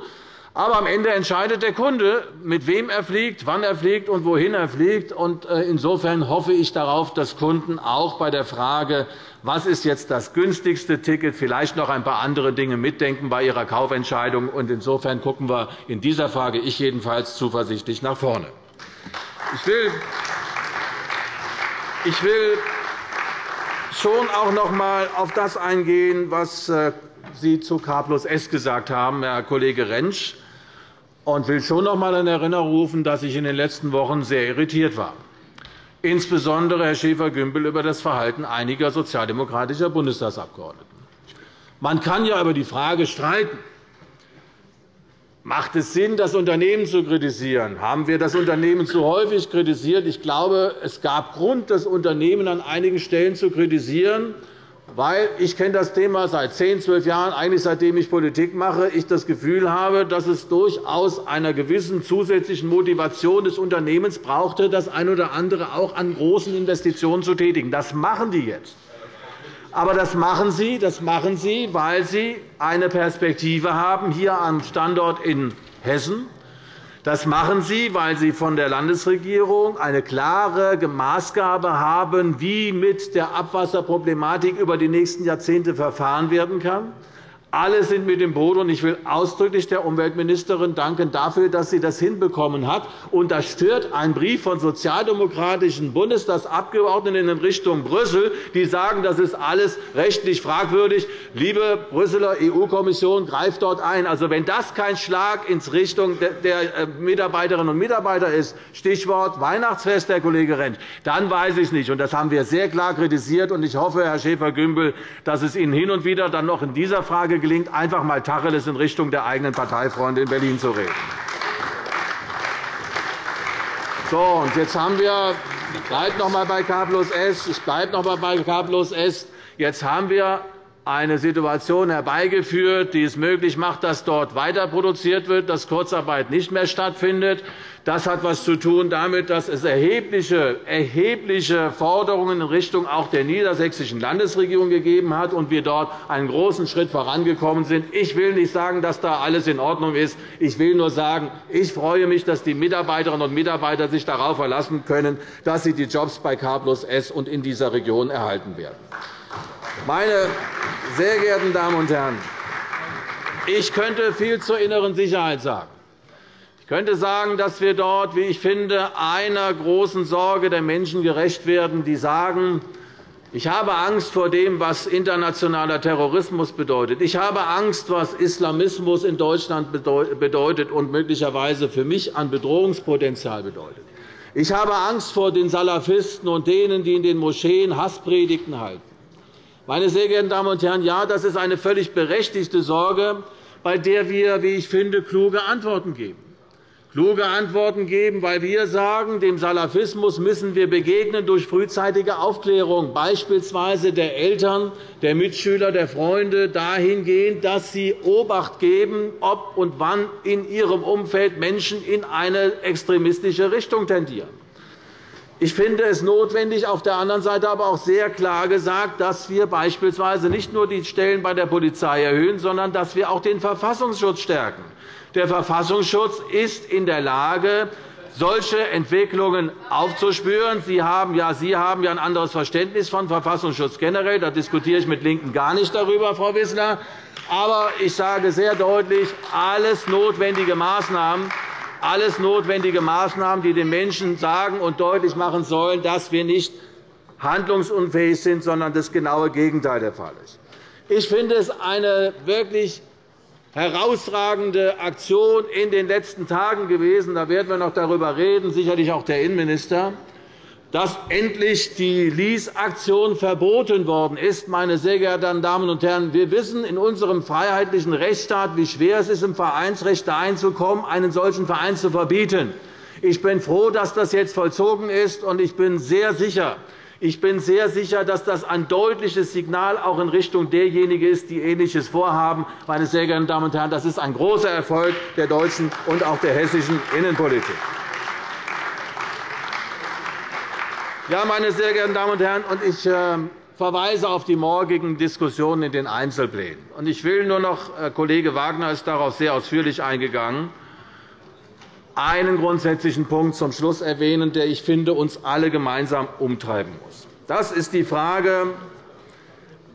Aber am Ende entscheidet der Kunde, mit wem er fliegt, wann er fliegt und wohin er fliegt. Äh, insofern hoffe ich darauf, dass Kunden auch bei der Frage, was ist jetzt das günstigste Ticket, vielleicht noch ein paar andere Dinge mitdenken bei ihrer Kaufentscheidung. Insofern gucken wir in dieser Frage, ich jedenfalls, zuversichtlich nach vorne. Ich will, ich will schon auch noch einmal auf das eingehen, was äh, Sie zu K plus S gesagt haben, Herr Kollege Rentsch und will schon noch einmal in Erinnerung rufen, dass ich in den letzten Wochen sehr irritiert war, insbesondere Herr Schäfer-Gümbel über das Verhalten einiger sozialdemokratischer Bundestagsabgeordneten. Man kann ja über die Frage streiten, Macht es Sinn, das Unternehmen zu kritisieren? Haben wir das Unternehmen zu häufig kritisiert? Ich glaube, es gab Grund, das Unternehmen an einigen Stellen zu kritisieren weil ich kenne das Thema seit zehn, zwölf Jahren, eigentlich seitdem ich Politik mache, ich das Gefühl habe, dass es durchaus einer gewissen zusätzlichen Motivation des Unternehmens brauchte, das eine oder andere auch an großen Investitionen zu tätigen. Das machen die jetzt. Aber das machen Sie, das machen Sie, weil Sie eine Perspektive haben hier am Standort in Hessen das machen Sie, weil Sie von der Landesregierung eine klare Maßgabe haben, wie mit der Abwasserproblematik über die nächsten Jahrzehnte verfahren werden kann. Alle sind mit dem Boot, und ich will ausdrücklich der Umweltministerin danken dafür, dass sie das hinbekommen hat. Und das stört ein Brief von sozialdemokratischen Bundestagsabgeordneten in Richtung Brüssel, die sagen, das ist alles rechtlich fragwürdig. Liebe Brüsseler EU-Kommission, greift dort ein. Also, wenn das kein Schlag in Richtung der äh, Mitarbeiterinnen und Mitarbeiter ist, Stichwort Weihnachtsfest, Herr Kollege Rentsch, dann weiß ich nicht. Das haben wir sehr klar kritisiert. Ich hoffe, Herr Schäfer-Gümbel, dass es Ihnen hin und wieder dann noch in dieser Frage gelingt, einfach einmal Tacheles in Richtung der eigenen Parteifreunde in Berlin zu reden. So, und jetzt haben wir ich bleibe noch einmal bei K plus S. Ich bleibe noch einmal bei K plus S. Jetzt haben wir eine Situation herbeigeführt, die es möglich macht, dass dort weiter produziert wird, dass Kurzarbeit nicht mehr stattfindet. Das hat etwas zu tun damit, dass es erhebliche, erhebliche Forderungen in Richtung auch der niedersächsischen Landesregierung gegeben hat und wir dort einen großen Schritt vorangekommen sind. Ich will nicht sagen, dass da alles in Ordnung ist. Ich will nur sagen, ich freue mich, dass die Mitarbeiterinnen und Mitarbeiter sich darauf verlassen können, dass sie die Jobs bei K plus S und in dieser Region erhalten werden. Meine sehr geehrten Damen und Herren, ich könnte viel zur inneren Sicherheit sagen. Ich könnte sagen, dass wir dort, wie ich finde, einer großen Sorge der Menschen gerecht werden, die sagen, ich habe Angst vor dem, was internationaler Terrorismus bedeutet. Ich habe Angst, was Islamismus in Deutschland bedeutet und möglicherweise für mich an Bedrohungspotenzial bedeutet. Ich habe Angst vor den Salafisten und denen, die in den Moscheen Hasspredigten halten. Meine sehr geehrten Damen und Herren, ja, das ist eine völlig berechtigte Sorge, bei der wir, wie ich finde, kluge Antworten geben. Kluge Antworten geben, weil wir sagen, dem Salafismus müssen wir begegnen durch frühzeitige Aufklärung, beispielsweise der Eltern, der Mitschüler, der Freunde, dahingehend, dass sie Obacht geben, ob und wann in ihrem Umfeld Menschen in eine extremistische Richtung tendieren. Ich finde es notwendig, auf der anderen Seite aber auch sehr klar gesagt, dass wir beispielsweise nicht nur die Stellen bei der Polizei erhöhen, sondern dass wir auch den Verfassungsschutz stärken. Der Verfassungsschutz ist in der Lage, solche Entwicklungen aufzuspüren. Sie haben, ja, Sie haben ja ein anderes Verständnis von Verfassungsschutz generell. Da diskutiere ich mit LINKEN gar nicht darüber, Frau Wissler. Aber ich sage sehr deutlich, alles notwendige Maßnahmen, alles notwendige Maßnahmen, die den Menschen sagen und deutlich machen sollen, dass wir nicht handlungsunfähig sind, sondern das genaue Gegenteil der Fall ist. Ich finde es eine wirklich herausragende Aktion in den letzten Tagen gewesen. Da werden wir noch darüber reden, sicherlich auch der Innenminister dass endlich die Lease-Aktion verboten worden ist. Meine sehr geehrten Damen und Herren, wir wissen in unserem freiheitlichen Rechtsstaat, wie schwer es ist, im Vereinsrecht einzukommen, einen solchen Verein zu verbieten. Ich bin froh, dass das jetzt vollzogen ist, und ich bin sehr sicher, ich bin sehr sicher, dass das ein deutliches Signal auch in Richtung derjenigen ist, die Ähnliches vorhaben. Meine sehr geehrten Damen und Herren, das ist ein großer Erfolg der deutschen und auch der hessischen Innenpolitik. Ja, meine sehr geehrten Damen und Herren, ich ähm, verweise auf die morgigen Diskussionen in den Einzelplänen. Ich will nur noch, Herr Kollege Wagner ist darauf sehr ausführlich eingegangen, einen grundsätzlichen Punkt zum Schluss erwähnen, der, ich finde, uns alle gemeinsam umtreiben muss. Das ist die Frage,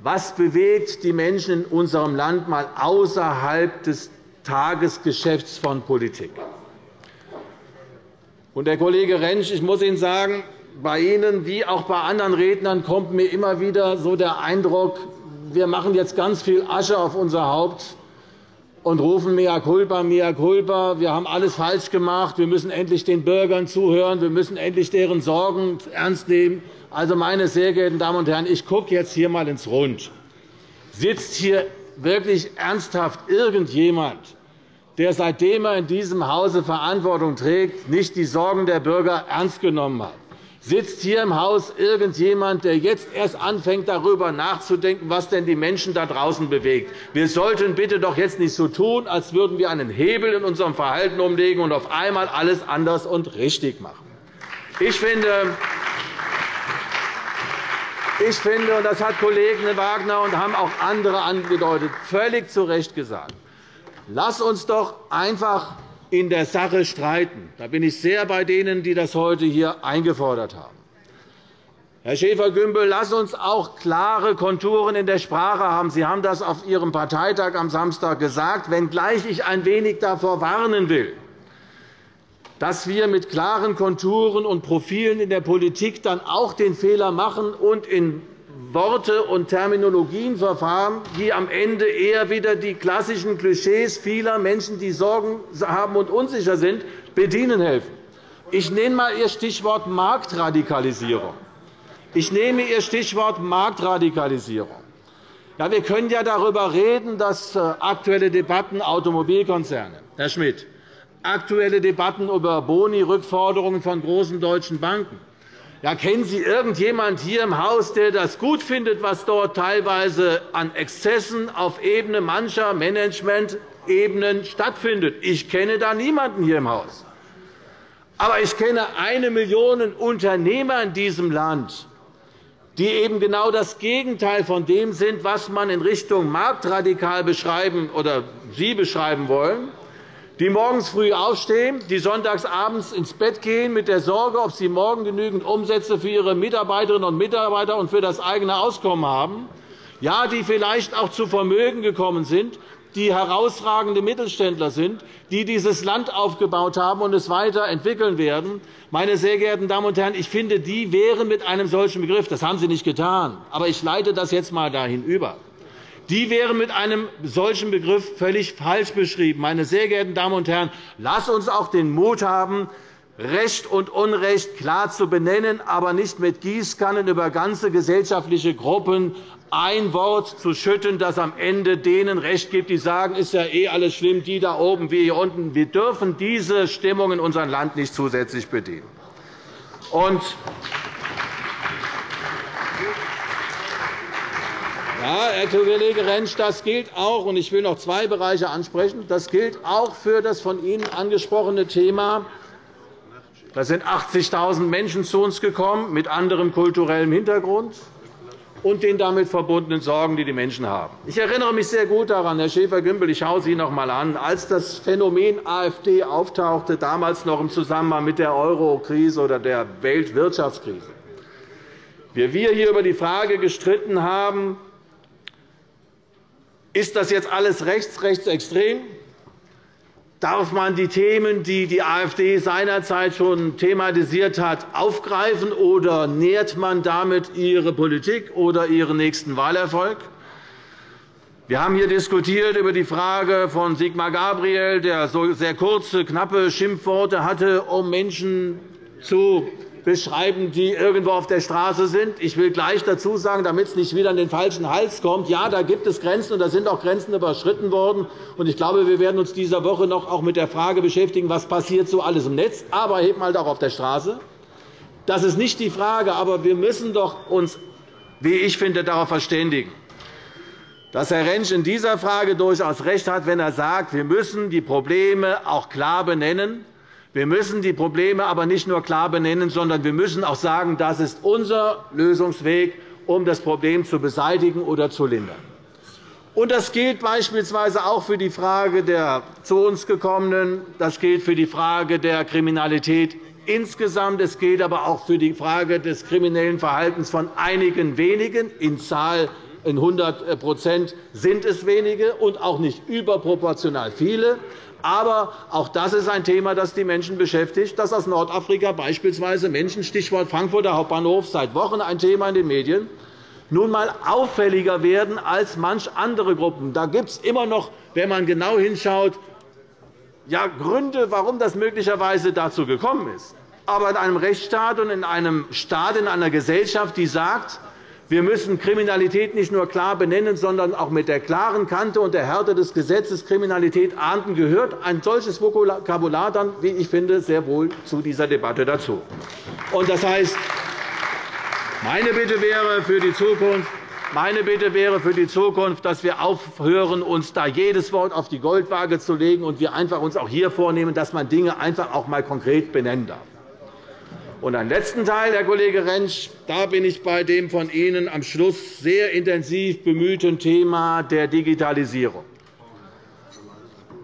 was bewegt die Menschen in unserem Land mal außerhalb des Tagesgeschäfts von Politik? Und, Herr Kollege Rentsch, ich muss Ihnen sagen, bei Ihnen wie auch bei anderen Rednern kommt mir immer wieder so der Eindruck, wir machen jetzt ganz viel Asche auf unser Haupt und rufen mea culpa, mea culpa. Wir haben alles falsch gemacht. Wir müssen endlich den Bürgern zuhören. Wir müssen endlich deren Sorgen ernst nehmen. Also, meine sehr geehrten Damen und Herren, ich gucke jetzt hier einmal ins Rund. Sitzt hier wirklich ernsthaft irgendjemand, der, seitdem er in diesem Hause Verantwortung trägt, nicht die Sorgen der Bürger ernst genommen hat? Sitzt hier im Haus irgendjemand, der jetzt erst anfängt, darüber nachzudenken, was denn die Menschen da draußen bewegt? Wir sollten bitte doch jetzt nicht so tun, als würden wir einen Hebel in unserem Verhalten umlegen und auf einmal alles anders und richtig machen. Ich finde, ich finde, und das hat Kollege Wagner und haben auch andere angedeutet, völlig zu Recht gesagt, lass uns doch einfach in der Sache streiten. Da bin ich sehr bei denen, die das heute hier eingefordert haben. Herr Schäfer-Gümbel, lass uns auch klare Konturen in der Sprache haben. Sie haben das auf Ihrem Parteitag am Samstag gesagt, wenngleich ich ein wenig davor warnen will, dass wir mit klaren Konturen und Profilen in der Politik dann auch den Fehler machen und in Worte und Terminologien verfahren, die am Ende eher wieder die klassischen Klischees vieler Menschen, die Sorgen haben und unsicher sind, bedienen helfen. Ich nehme einmal Ihr Stichwort Marktradikalisierung. Ich nehme Ihr Stichwort Marktradikalisierung. Ja, wir können ja darüber reden, dass äh, aktuelle Debatten Automobilkonzerne, Herr Schmidt, aktuelle Debatten über Boni-Rückforderungen von großen deutschen Banken, ja, kennen Sie irgendjemanden hier im Haus, der das gut findet, was dort teilweise an Exzessen auf Ebene mancher Managementebenen stattfindet? Ich kenne da niemanden hier im Haus. Aber ich kenne eine Million Unternehmer in diesem Land, die eben genau das Gegenteil von dem sind, was man in Richtung marktradikal beschreiben oder Sie beschreiben wollen die morgens früh aufstehen, die sonntags abends ins Bett gehen, mit der Sorge, ob sie morgen genügend Umsätze für ihre Mitarbeiterinnen und Mitarbeiter und für das eigene Auskommen haben, ja, die vielleicht auch zu Vermögen gekommen sind, die herausragende Mittelständler sind, die dieses Land aufgebaut haben und es weiterentwickeln werden. Meine sehr geehrten Damen und Herren, ich finde, die wären mit einem solchen Begriff, das haben Sie nicht getan, aber ich leite das jetzt einmal dahin über, die wären mit einem solchen Begriff völlig falsch beschrieben. Meine sehr geehrten Damen und Herren, lasst uns auch den Mut haben, Recht und Unrecht klar zu benennen, aber nicht mit Gießkannen über ganze gesellschaftliche Gruppen ein Wort zu schütten, das am Ende denen Recht gibt, die sagen, ist ja eh alles schlimm, die da oben, wir hier unten. Wir dürfen diese Stimmung in unserem Land nicht zusätzlich bedienen. Und Ja, Herr Kollege Rentsch, das gilt auch, und ich will noch zwei Bereiche ansprechen. Das gilt auch für das von Ihnen angesprochene Thema. Da sind 80.000 Menschen zu uns gekommen mit anderem kulturellem Hintergrund und den damit verbundenen Sorgen, die die Menschen haben. Ich erinnere mich sehr gut daran, Herr Schäfer-Gümbel, ich schaue Sie noch einmal an, als das Phänomen AfD auftauchte, damals noch im Zusammenhang mit der Euro-Krise oder der Weltwirtschaftskrise. Wir hier über die Frage gestritten haben, ist das jetzt alles rechts, rechtsextrem? Darf man die Themen, die die AfD seinerzeit schon thematisiert hat, aufgreifen, oder nährt man damit ihre Politik oder ihren nächsten Wahlerfolg? Wir haben hier diskutiert über die Frage von Sigmar Gabriel, der so sehr kurze, knappe Schimpfworte hatte, um Menschen zu beschreiben, die irgendwo auf der Straße sind. Ich will gleich dazu sagen, damit es nicht wieder an den falschen Hals kommt, ja, da gibt es Grenzen, und da sind auch Grenzen überschritten worden. Ich glaube, wir werden uns dieser Woche noch auch mit der Frage beschäftigen, was passiert so alles im Netz, aber eben halt auch auf der Straße. Das ist nicht die Frage, aber wir müssen doch uns, wie ich finde, darauf verständigen, dass Herr Rentsch in dieser Frage durchaus recht hat, wenn er sagt, wir müssen die Probleme auch klar benennen wir müssen die Probleme aber nicht nur klar benennen, sondern wir müssen auch sagen, das ist unser Lösungsweg, um das Problem zu beseitigen oder zu lindern. Und das gilt beispielsweise auch für die Frage der zu uns gekommenen. Das gilt für die Frage der Kriminalität insgesamt. Es gilt aber auch für die Frage des kriminellen Verhaltens von einigen wenigen. In Zahl in 100% sind es wenige und auch nicht überproportional viele. Aber auch das ist ein Thema, das die Menschen beschäftigt, dass aus Nordafrika beispielsweise Menschen, Stichwort Frankfurter Hauptbahnhof, seit Wochen ein Thema in den Medien, nun einmal auffälliger werden als manch andere Gruppen. Da gibt es immer noch, wenn man genau hinschaut, ja, Gründe, warum das möglicherweise dazu gekommen ist. Aber in einem Rechtsstaat und in einem Staat, in einer Gesellschaft, die sagt, wir müssen Kriminalität nicht nur klar benennen, sondern auch mit der klaren Kante und der Härte des Gesetzes Kriminalität ahnden, gehört ein solches Vokabular dann, wie ich finde, sehr wohl zu dieser Debatte dazu. Das heißt, meine Bitte wäre für die Zukunft, meine Bitte wäre für die Zukunft, dass wir aufhören, uns da jedes Wort auf die Goldwaage zu legen und wir einfach uns auch hier vornehmen, dass man Dinge einfach auch einmal konkret benennen darf. Und einen letzten Teil, Herr Kollege Rentsch, da bin ich bei dem von Ihnen am Schluss sehr intensiv bemühten Thema der Digitalisierung.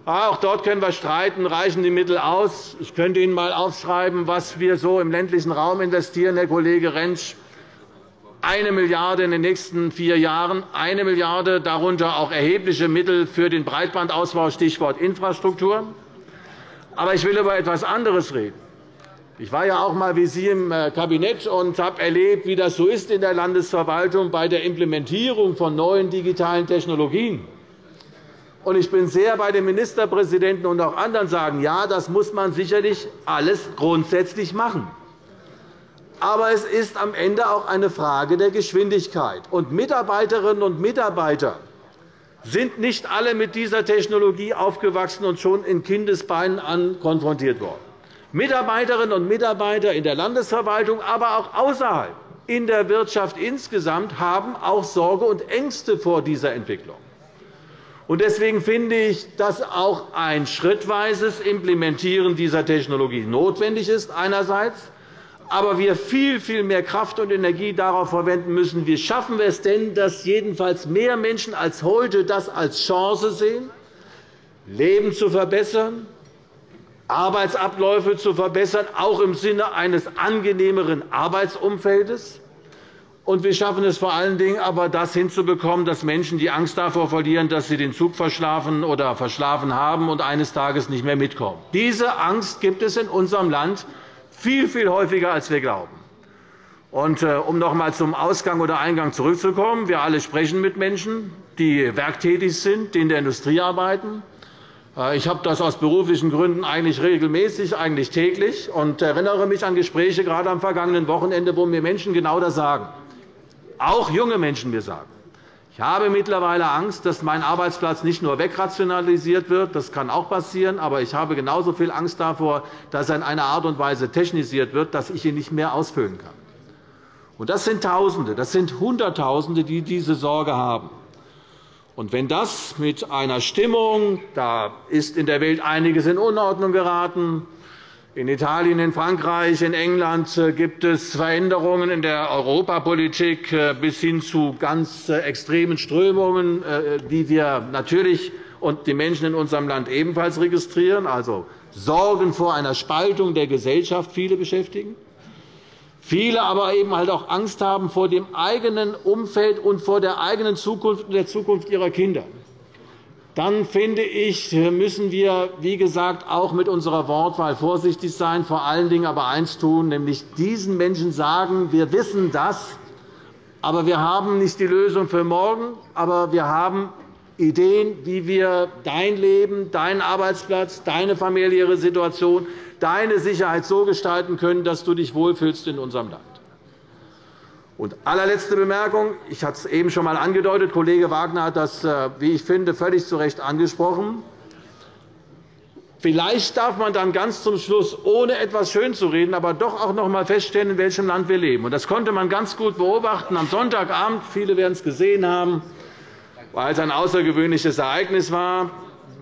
Auch dort können wir streiten, reichen die Mittel aus. Ich könnte Ihnen einmal aufschreiben, was wir so im ländlichen Raum investieren, Herr Kollege Rentsch eine Milliarde € in den nächsten vier Jahren, eine Milliarde €, darunter auch erhebliche Mittel für den Breitbandausbau, Stichwort Infrastruktur. Aber ich will über etwas anderes reden. Ich war ja auch einmal wie Sie im äh, Kabinett und habe erlebt, wie das so ist in der Landesverwaltung bei der Implementierung von neuen digitalen Technologien. Ich bin sehr bei den Ministerpräsidenten und auch anderen sagen, ja, das muss man sicherlich alles grundsätzlich machen. Aber es ist am Ende auch eine Frage der Geschwindigkeit. Und Mitarbeiterinnen und Mitarbeiter sind nicht alle mit dieser Technologie aufgewachsen und schon in Kindesbeinen an konfrontiert worden. Mitarbeiterinnen und Mitarbeiter in der Landesverwaltung, aber auch außerhalb, in der Wirtschaft insgesamt, haben auch Sorge und Ängste vor dieser Entwicklung. Deswegen finde ich, dass auch ein schrittweises Implementieren dieser Technologie notwendig ist. Einerseits aber wir viel, viel mehr Kraft und Energie darauf verwenden müssen, wie schaffen wir es denn, dass jedenfalls mehr Menschen als heute das als Chance sehen, Leben zu verbessern, Arbeitsabläufe zu verbessern, auch im Sinne eines angenehmeren Arbeitsumfeldes. Und wir schaffen es vor allen Dingen aber, das hinzubekommen, dass Menschen die Angst davor verlieren, dass sie den Zug verschlafen oder verschlafen haben und eines Tages nicht mehr mitkommen. Diese Angst gibt es in unserem Land viel, viel häufiger, als wir glauben. Und, äh, um noch einmal zum Ausgang oder Eingang zurückzukommen. Wir alle sprechen mit Menschen, die werktätig sind, die in der Industrie arbeiten. Äh, ich habe das aus beruflichen Gründen eigentlich regelmäßig, eigentlich täglich, und erinnere mich an Gespräche gerade am vergangenen Wochenende, wo mir Menschen genau das sagen. Auch junge Menschen mir sagen. Ich habe mittlerweile Angst, dass mein Arbeitsplatz nicht nur wegrationalisiert wird. Das kann auch passieren. Aber ich habe genauso viel Angst davor, dass er in einer Art und Weise technisiert wird, dass ich ihn nicht mehr ausfüllen kann. Und das sind Tausende, das sind Hunderttausende, die diese Sorge haben. Und wenn das mit einer Stimmung, da ist in der Welt einiges in Unordnung geraten, in Italien, in Frankreich, in England äh, gibt es Veränderungen in der Europapolitik äh, bis hin zu ganz äh, extremen Strömungen, die wir natürlich und die Menschen in unserem Land ebenfalls registrieren, also Sorgen vor einer Spaltung der Gesellschaft viele beschäftigen. Viele aber eben halt auch Angst haben vor dem eigenen Umfeld und vor der eigenen Zukunft und der Zukunft ihrer Kinder. Dann finde ich, müssen wir, wie gesagt, auch mit unserer Wortwahl vorsichtig sein, vor allen Dingen aber eines tun, nämlich diesen Menschen sagen, wir wissen das, aber wir haben nicht die Lösung für morgen, aber wir haben Ideen, wie wir dein Leben, deinen Arbeitsplatz, deine familiäre Situation, deine Sicherheit so gestalten können, dass du dich wohlfühlst in unserem Land. Und allerletzte Bemerkung. Ich hatte es eben schon einmal angedeutet. Kollege Wagner hat das, äh, wie ich finde, völlig zu Recht angesprochen. Vielleicht darf man dann ganz zum Schluss, ohne etwas schönzureden, aber doch auch noch einmal feststellen, in welchem Land wir leben. Das konnte man ganz gut beobachten am Sonntagabend. Viele werden es gesehen haben, weil es ein außergewöhnliches Ereignis war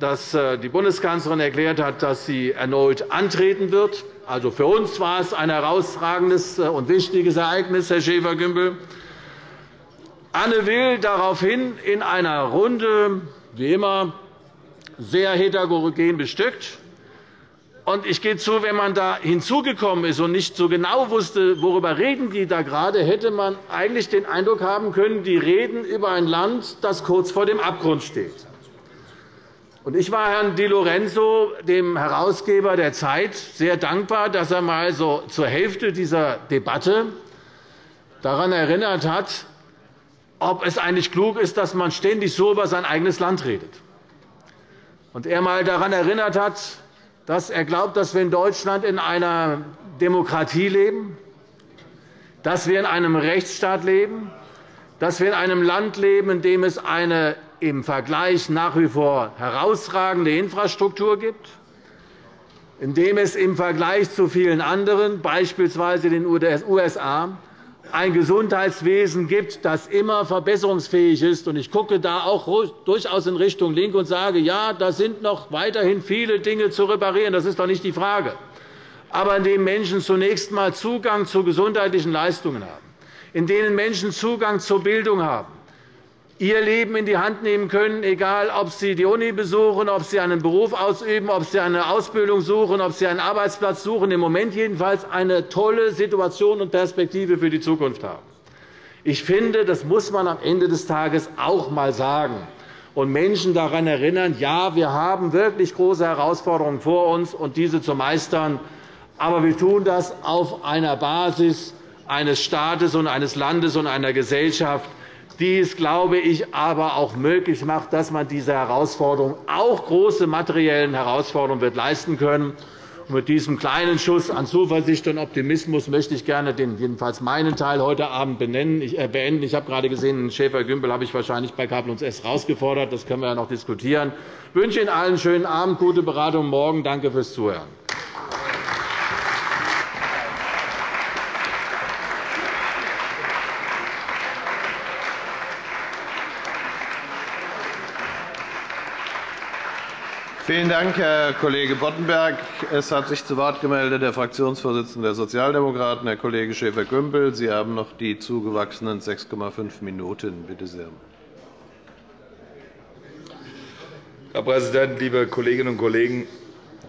dass äh, die Bundeskanzlerin erklärt hat, dass sie erneut antreten wird. Also für uns war es ein herausragendes äh, und wichtiges Ereignis, Herr Schäfer-Gümbel. Anne Will daraufhin in einer Runde, wie immer, sehr heterogen bestückt. Und ich gehe zu, wenn man da hinzugekommen ist und nicht so genau wusste, worüber reden die da gerade, hätte man eigentlich den Eindruck haben können, die reden über ein Land, das kurz vor dem Abgrund steht. Ich war Herrn Di Lorenzo, dem Herausgeber der Zeit, sehr dankbar, dass er einmal so zur Hälfte dieser Debatte daran erinnert hat, ob es eigentlich klug ist, dass man ständig so über sein eigenes Land redet. Und er einmal daran erinnert hat, dass er glaubt, dass wir in Deutschland in einer Demokratie leben, dass wir in einem Rechtsstaat leben, dass wir in einem Land leben, in dem es eine im Vergleich nach wie vor herausragende Infrastruktur gibt, in dem es im Vergleich zu vielen anderen, beispielsweise den USA, ein Gesundheitswesen gibt, das immer verbesserungsfähig ist. Ich gucke da auch durchaus in Richtung Linke und sage, ja, da sind noch weiterhin viele Dinge zu reparieren. Das ist doch nicht die Frage. Aber in dem Menschen zunächst einmal Zugang zu gesundheitlichen Leistungen haben, in denen Menschen Zugang zur Bildung haben, ihr Leben in die Hand nehmen können, egal ob sie die Uni besuchen, ob sie einen Beruf ausüben, ob sie eine Ausbildung suchen, ob sie einen Arbeitsplatz suchen, im Moment jedenfalls eine tolle Situation und Perspektive für die Zukunft haben. Ich finde, das muss man am Ende des Tages auch einmal sagen und Menschen daran erinnern, ja, wir haben wirklich große Herausforderungen vor uns, und diese zu meistern. Aber wir tun das auf einer Basis eines Staates und eines Landes und einer Gesellschaft, die es, glaube ich, aber auch möglich macht, dass man diese Herausforderungen, auch große materiellen Herausforderungen, wird leisten können. Mit diesem kleinen Schuss an Zuversicht und Optimismus möchte ich gerne den, jedenfalls meinen Teil heute Abend äh, beenden. Ich habe gerade gesehen, Schäfer-Gümbel habe ich wahrscheinlich bei K S herausgefordert. Das können wir ja noch diskutieren. Ich wünsche Ihnen allen einen schönen Abend, gute Beratung morgen. Danke fürs Zuhören. Vielen Dank, Herr Kollege Boddenberg. Es hat sich zu Wort gemeldet der Fraktionsvorsitzende der Sozialdemokraten, Herr Kollege Schäfer-Gümbel. Sie haben noch die zugewachsenen 6,5 Minuten. Bitte sehr. Herr Präsident, liebe Kolleginnen und Kollegen!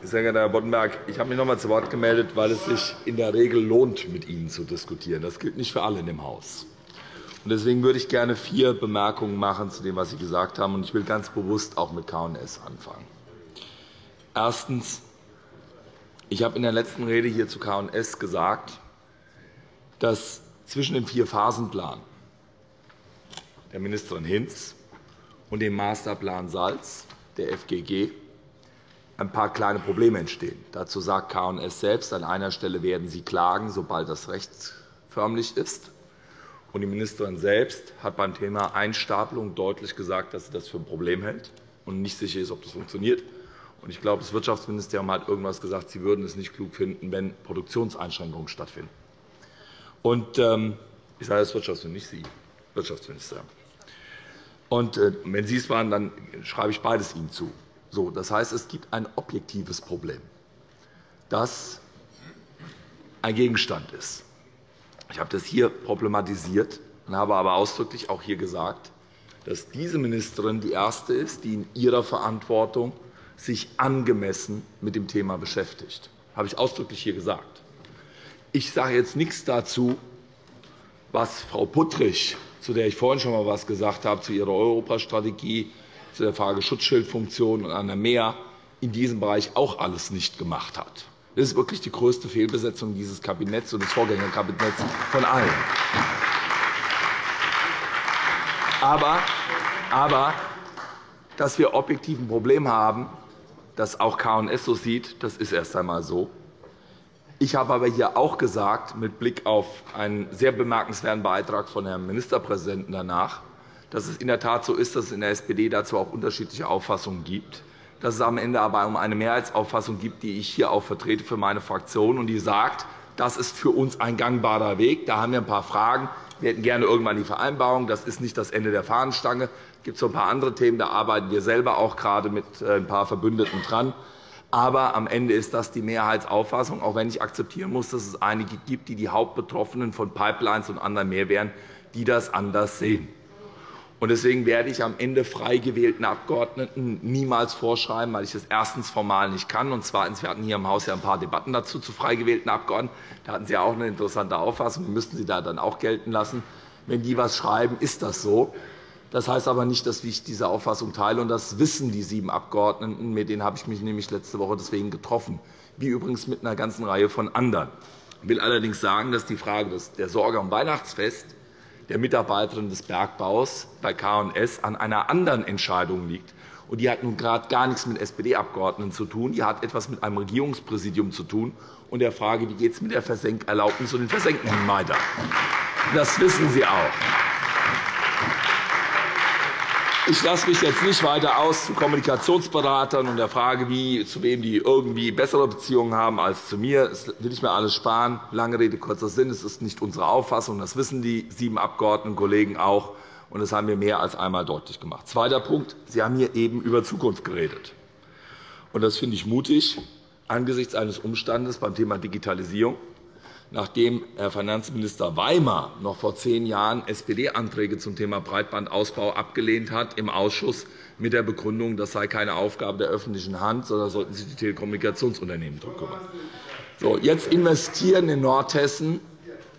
Sehr geehrter Herr Boddenberg, ich habe mich noch einmal zu Wort gemeldet, weil es sich in der Regel lohnt, mit Ihnen zu diskutieren. Das gilt nicht für alle in dem Haus. Deswegen würde ich gerne vier Bemerkungen machen zu dem, was Sie gesagt haben. Ich will ganz bewusst auch mit K&S anfangen. Erstens. Ich habe in der letzten Rede hier zu K&S gesagt, dass zwischen dem Vier-Phasen-Plan der Ministerin Hinz und dem Masterplan Salz der FGG ein paar kleine Probleme entstehen. Dazu sagt K&S selbst, an einer Stelle werden sie klagen, sobald das rechtsförmlich ist. Die Ministerin selbst hat beim Thema Einstapelung deutlich gesagt, dass sie das für ein Problem hält und nicht sicher ist, ob das funktioniert. Ich glaube, das Wirtschaftsministerium hat irgendwas gesagt, Sie würden es nicht klug finden, wenn Produktionseinschränkungen stattfinden. Und, ähm, ich sage das Wirtschaftsministerium, nicht Sie, Wirtschaftsministerium. Und, äh, wenn Sie es waren, dann schreibe ich beides Ihnen zu. So, das heißt, es gibt ein objektives Problem, das ein Gegenstand ist. Ich habe das hier problematisiert und habe aber ausdrücklich auch hier gesagt, dass diese Ministerin die erste ist, die in ihrer Verantwortung sich angemessen mit dem Thema beschäftigt. Das habe ich ausdrücklich hier gesagt. Ich sage jetzt nichts dazu, was Frau Puttrich, zu der ich vorhin schon einmal etwas gesagt habe, zu ihrer Europastrategie, zu der Frage Schutzschildfunktion und einer mehr in diesem Bereich auch alles nicht gemacht hat. Das ist wirklich die größte Fehlbesetzung dieses Kabinetts und des Vorgängerkabinetts von allen. Aber, aber dass wir objektiv ein Problem haben, das auch K&S so sieht, das ist erst einmal so. Ich habe aber hier auch gesagt, mit Blick auf einen sehr bemerkenswerten Beitrag von Herrn Ministerpräsidenten danach, dass es in der Tat so ist, dass es in der SPD dazu auch unterschiedliche Auffassungen gibt, dass es am Ende aber um eine Mehrheitsauffassung gibt, die ich hier auch vertrete für meine Fraktion und die sagt, das ist für uns ein gangbarer Weg. Da haben wir ein paar Fragen. Wir hätten gerne irgendwann die Vereinbarung. Das ist nicht das Ende der Fahnenstange. Es gibt so ein paar andere Themen, da arbeiten wir selber auch gerade mit äh, ein paar Verbündeten dran. Aber am Ende ist das die Mehrheitsauffassung, auch wenn ich akzeptieren muss, dass es einige gibt, die die Hauptbetroffenen von Pipelines und anderen Mehrwehren, die das anders sehen. Deswegen werde ich am Ende frei gewählten Abgeordneten niemals vorschreiben, weil ich das erstens formal nicht kann. Und zweitens, wir hatten hier im Haus ja ein paar Debatten dazu zu frei gewählten Abgeordneten. Da hatten Sie auch eine interessante Auffassung. Die müssten Sie da dann auch gelten lassen. Wenn die etwas schreiben, ist das so. Das heißt aber nicht, dass ich diese Auffassung teile. Und das wissen die sieben Abgeordneten. Mit denen habe ich mich nämlich letzte Woche deswegen getroffen, wie übrigens mit einer ganzen Reihe von anderen. Ich will allerdings sagen, dass die Frage der Sorge am Weihnachtsfest der Mitarbeiterin des Bergbaus bei K&S an einer anderen Entscheidung liegt. Und die hat nun gerade gar nichts mit SPD-Abgeordneten zu tun. Die hat etwas mit einem Regierungspräsidium zu tun und der Frage, wie geht es mit der Versenkerlaubnis und den Versenkungen weiter. Das wissen Sie auch. Ich lasse mich jetzt nicht weiter aus zu Kommunikationsberatern und der Frage, wie, zu wem die irgendwie bessere Beziehungen haben als zu mir. Das will ich mir alles sparen. Lange Rede, kurzer Sinn. Es ist nicht unsere Auffassung. Das wissen die sieben Abgeordnetenkollegen auch. Und das haben wir mehr als einmal deutlich gemacht. Zweiter Punkt. Sie haben hier eben über Zukunft geredet. Und das finde ich mutig angesichts eines Umstandes beim Thema Digitalisierung nachdem Herr Finanzminister Weimar noch vor zehn Jahren SPD-Anträge zum Thema Breitbandausbau abgelehnt hat im Ausschuss mit der Begründung, das sei keine Aufgabe der öffentlichen Hand, sondern sollten sich die Telekommunikationsunternehmen darum kümmern. So, jetzt investieren in Nordhessen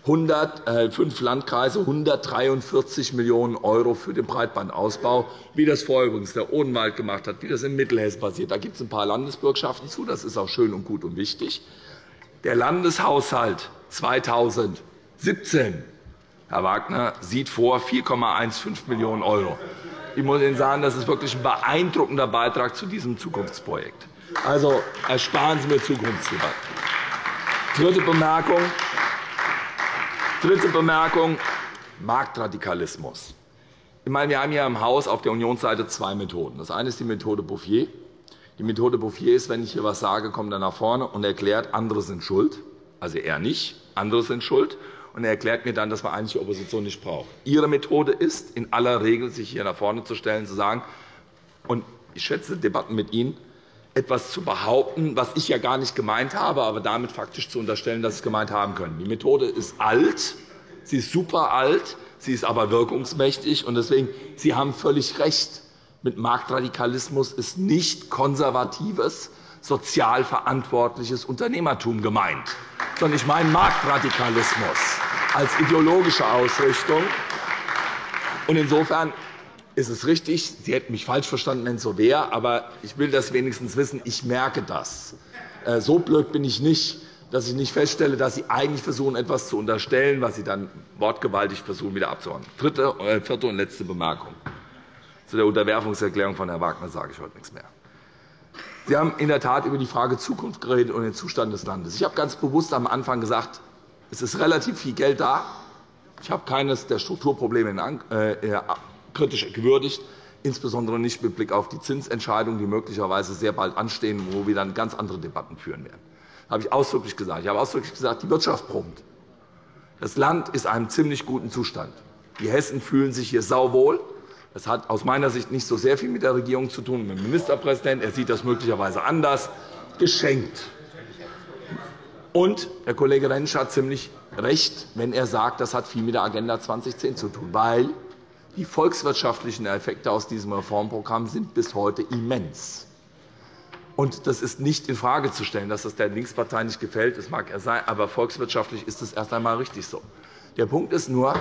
100, äh, fünf Landkreise 143 Millionen € für den Breitbandausbau, wie das vorher übrigens der Odenwald gemacht hat, wie das in Mittelhessen passiert. Da gibt es ein paar Landesbürgschaften zu. Das ist auch schön und gut und wichtig. Der Landeshaushalt 2017, Herr Wagner, sieht vor 4,15 Millionen €. Ich muss Ihnen sagen, das ist wirklich ein beeindruckender Beitrag zu diesem Zukunftsprojekt. Also ersparen Sie mir Zukunftsdebatten. Dritte Bemerkung. Dritte Bemerkung. Marktradikalismus. Ich meine, wir haben hier im Haus auf der Unionsseite zwei Methoden. Das eine ist die Methode Bouffier. Die Methode Bouffier ist, wenn ich hier etwas sage, kommt er nach vorne und erklärt, andere sind schuld. Also er nicht, andere sind schuld. Und er erklärt mir dann, dass man eigentlich die Opposition nicht braucht. Ihre Methode ist, in aller Regel sich hier nach vorne zu stellen, zu sagen, und ich schätze Debatten mit Ihnen, etwas zu behaupten, was ich ja gar nicht gemeint habe, aber damit faktisch zu unterstellen, dass Sie es gemeint haben können. Die Methode ist alt, sie ist super alt, sie ist aber wirkungsmächtig. Und deswegen, Sie haben völlig recht mit Marktradikalismus ist nicht konservatives, sozial verantwortliches Unternehmertum gemeint, sondern ich meine Marktradikalismus als ideologische Ausrichtung. Insofern ist es richtig, Sie hätten mich falsch verstanden, wenn es so wäre, aber ich will das wenigstens wissen. Ich merke das. Äh, so blöd bin ich nicht, dass ich nicht feststelle, dass Sie eigentlich versuchen, etwas zu unterstellen, was Sie dann wortgewaltig versuchen, wieder abzuhauen. Dritte, äh, vierte und letzte Bemerkung. Zu der Unterwerfungserklärung von Herrn Wagner sage ich heute nichts mehr. Sie haben in der Tat über die Frage Zukunft geredet und den Zustand des Landes. Ich habe ganz bewusst am Anfang gesagt, es ist relativ viel Geld da. Ich habe keines der Strukturprobleme äh, kritisch gewürdigt, insbesondere nicht mit Blick auf die Zinsentscheidungen, die möglicherweise sehr bald anstehen, wo wir dann ganz andere Debatten führen werden. Das habe ich ausdrücklich gesagt. Ich habe ausdrücklich gesagt, die Wirtschaft brummt. Das Land ist in einem ziemlich guten Zustand. Die Hessen fühlen sich hier sauwohl. Das hat aus meiner Sicht nicht so sehr viel mit der Regierung zu tun, mit dem Ministerpräsidenten. Er sieht das möglicherweise anders. Geschenkt. Und Herr Kollege Rentsch hat ziemlich recht, wenn er sagt, das hat viel mit der Agenda 2010 zu tun, weil die volkswirtschaftlichen Effekte aus diesem Reformprogramm sind bis heute immens. Und das ist nicht infrage zu stellen, dass das der Linkspartei nicht gefällt. Das mag er sein, aber volkswirtschaftlich ist es erst einmal richtig so. Der Punkt ist nur,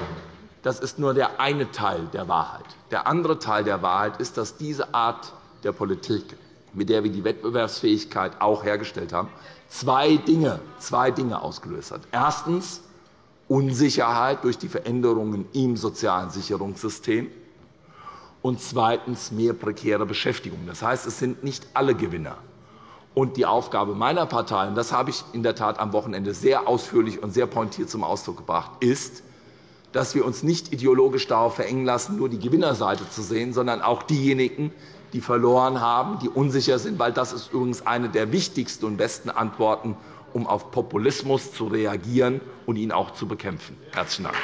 das ist nur der eine Teil der Wahrheit. Der andere Teil der Wahrheit ist, dass diese Art der Politik, mit der wir die Wettbewerbsfähigkeit auch hergestellt haben, zwei Dinge, zwei Dinge ausgelöst hat. Erstens Unsicherheit durch die Veränderungen im sozialen Sicherungssystem und zweitens mehr prekäre Beschäftigung. Das heißt, es sind nicht alle Gewinner. Und die Aufgabe meiner Partei, und das habe ich in der Tat am Wochenende sehr ausführlich und sehr pointiert zum Ausdruck gebracht, ist, dass wir uns nicht ideologisch darauf verengen lassen, nur die Gewinnerseite zu sehen, sondern auch diejenigen, die verloren haben, die unsicher sind, weil das ist übrigens eine der wichtigsten und besten Antworten, um auf Populismus zu reagieren und ihn auch zu bekämpfen. – Herzlichen Dank.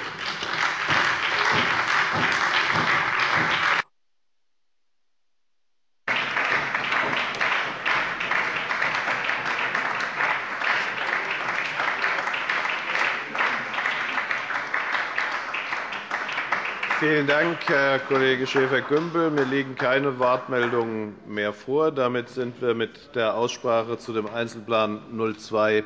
Vielen Dank, Herr Kollege Schäfer-Gümbel. Mir liegen keine Wortmeldungen mehr vor. Damit sind wir mit der Aussprache zu dem Einzelplan 02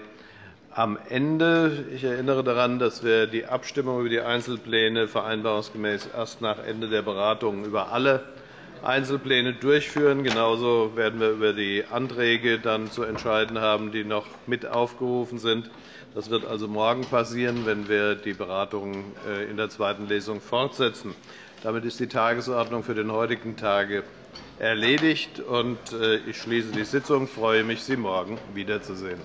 am Ende. Ich erinnere daran, dass wir die Abstimmung über die Einzelpläne vereinbarungsgemäß erst nach Ende der Beratungen über alle Einzelpläne durchführen. Genauso werden wir über die Anträge dann zu entscheiden haben, die noch mit aufgerufen sind. Das wird also morgen passieren, wenn wir die Beratungen äh, in der zweiten Lesung fortsetzen. Damit ist die Tagesordnung für den heutigen Tage erledigt. Äh, ich schließe die Sitzung. Ich freue mich, Sie morgen wiederzusehen.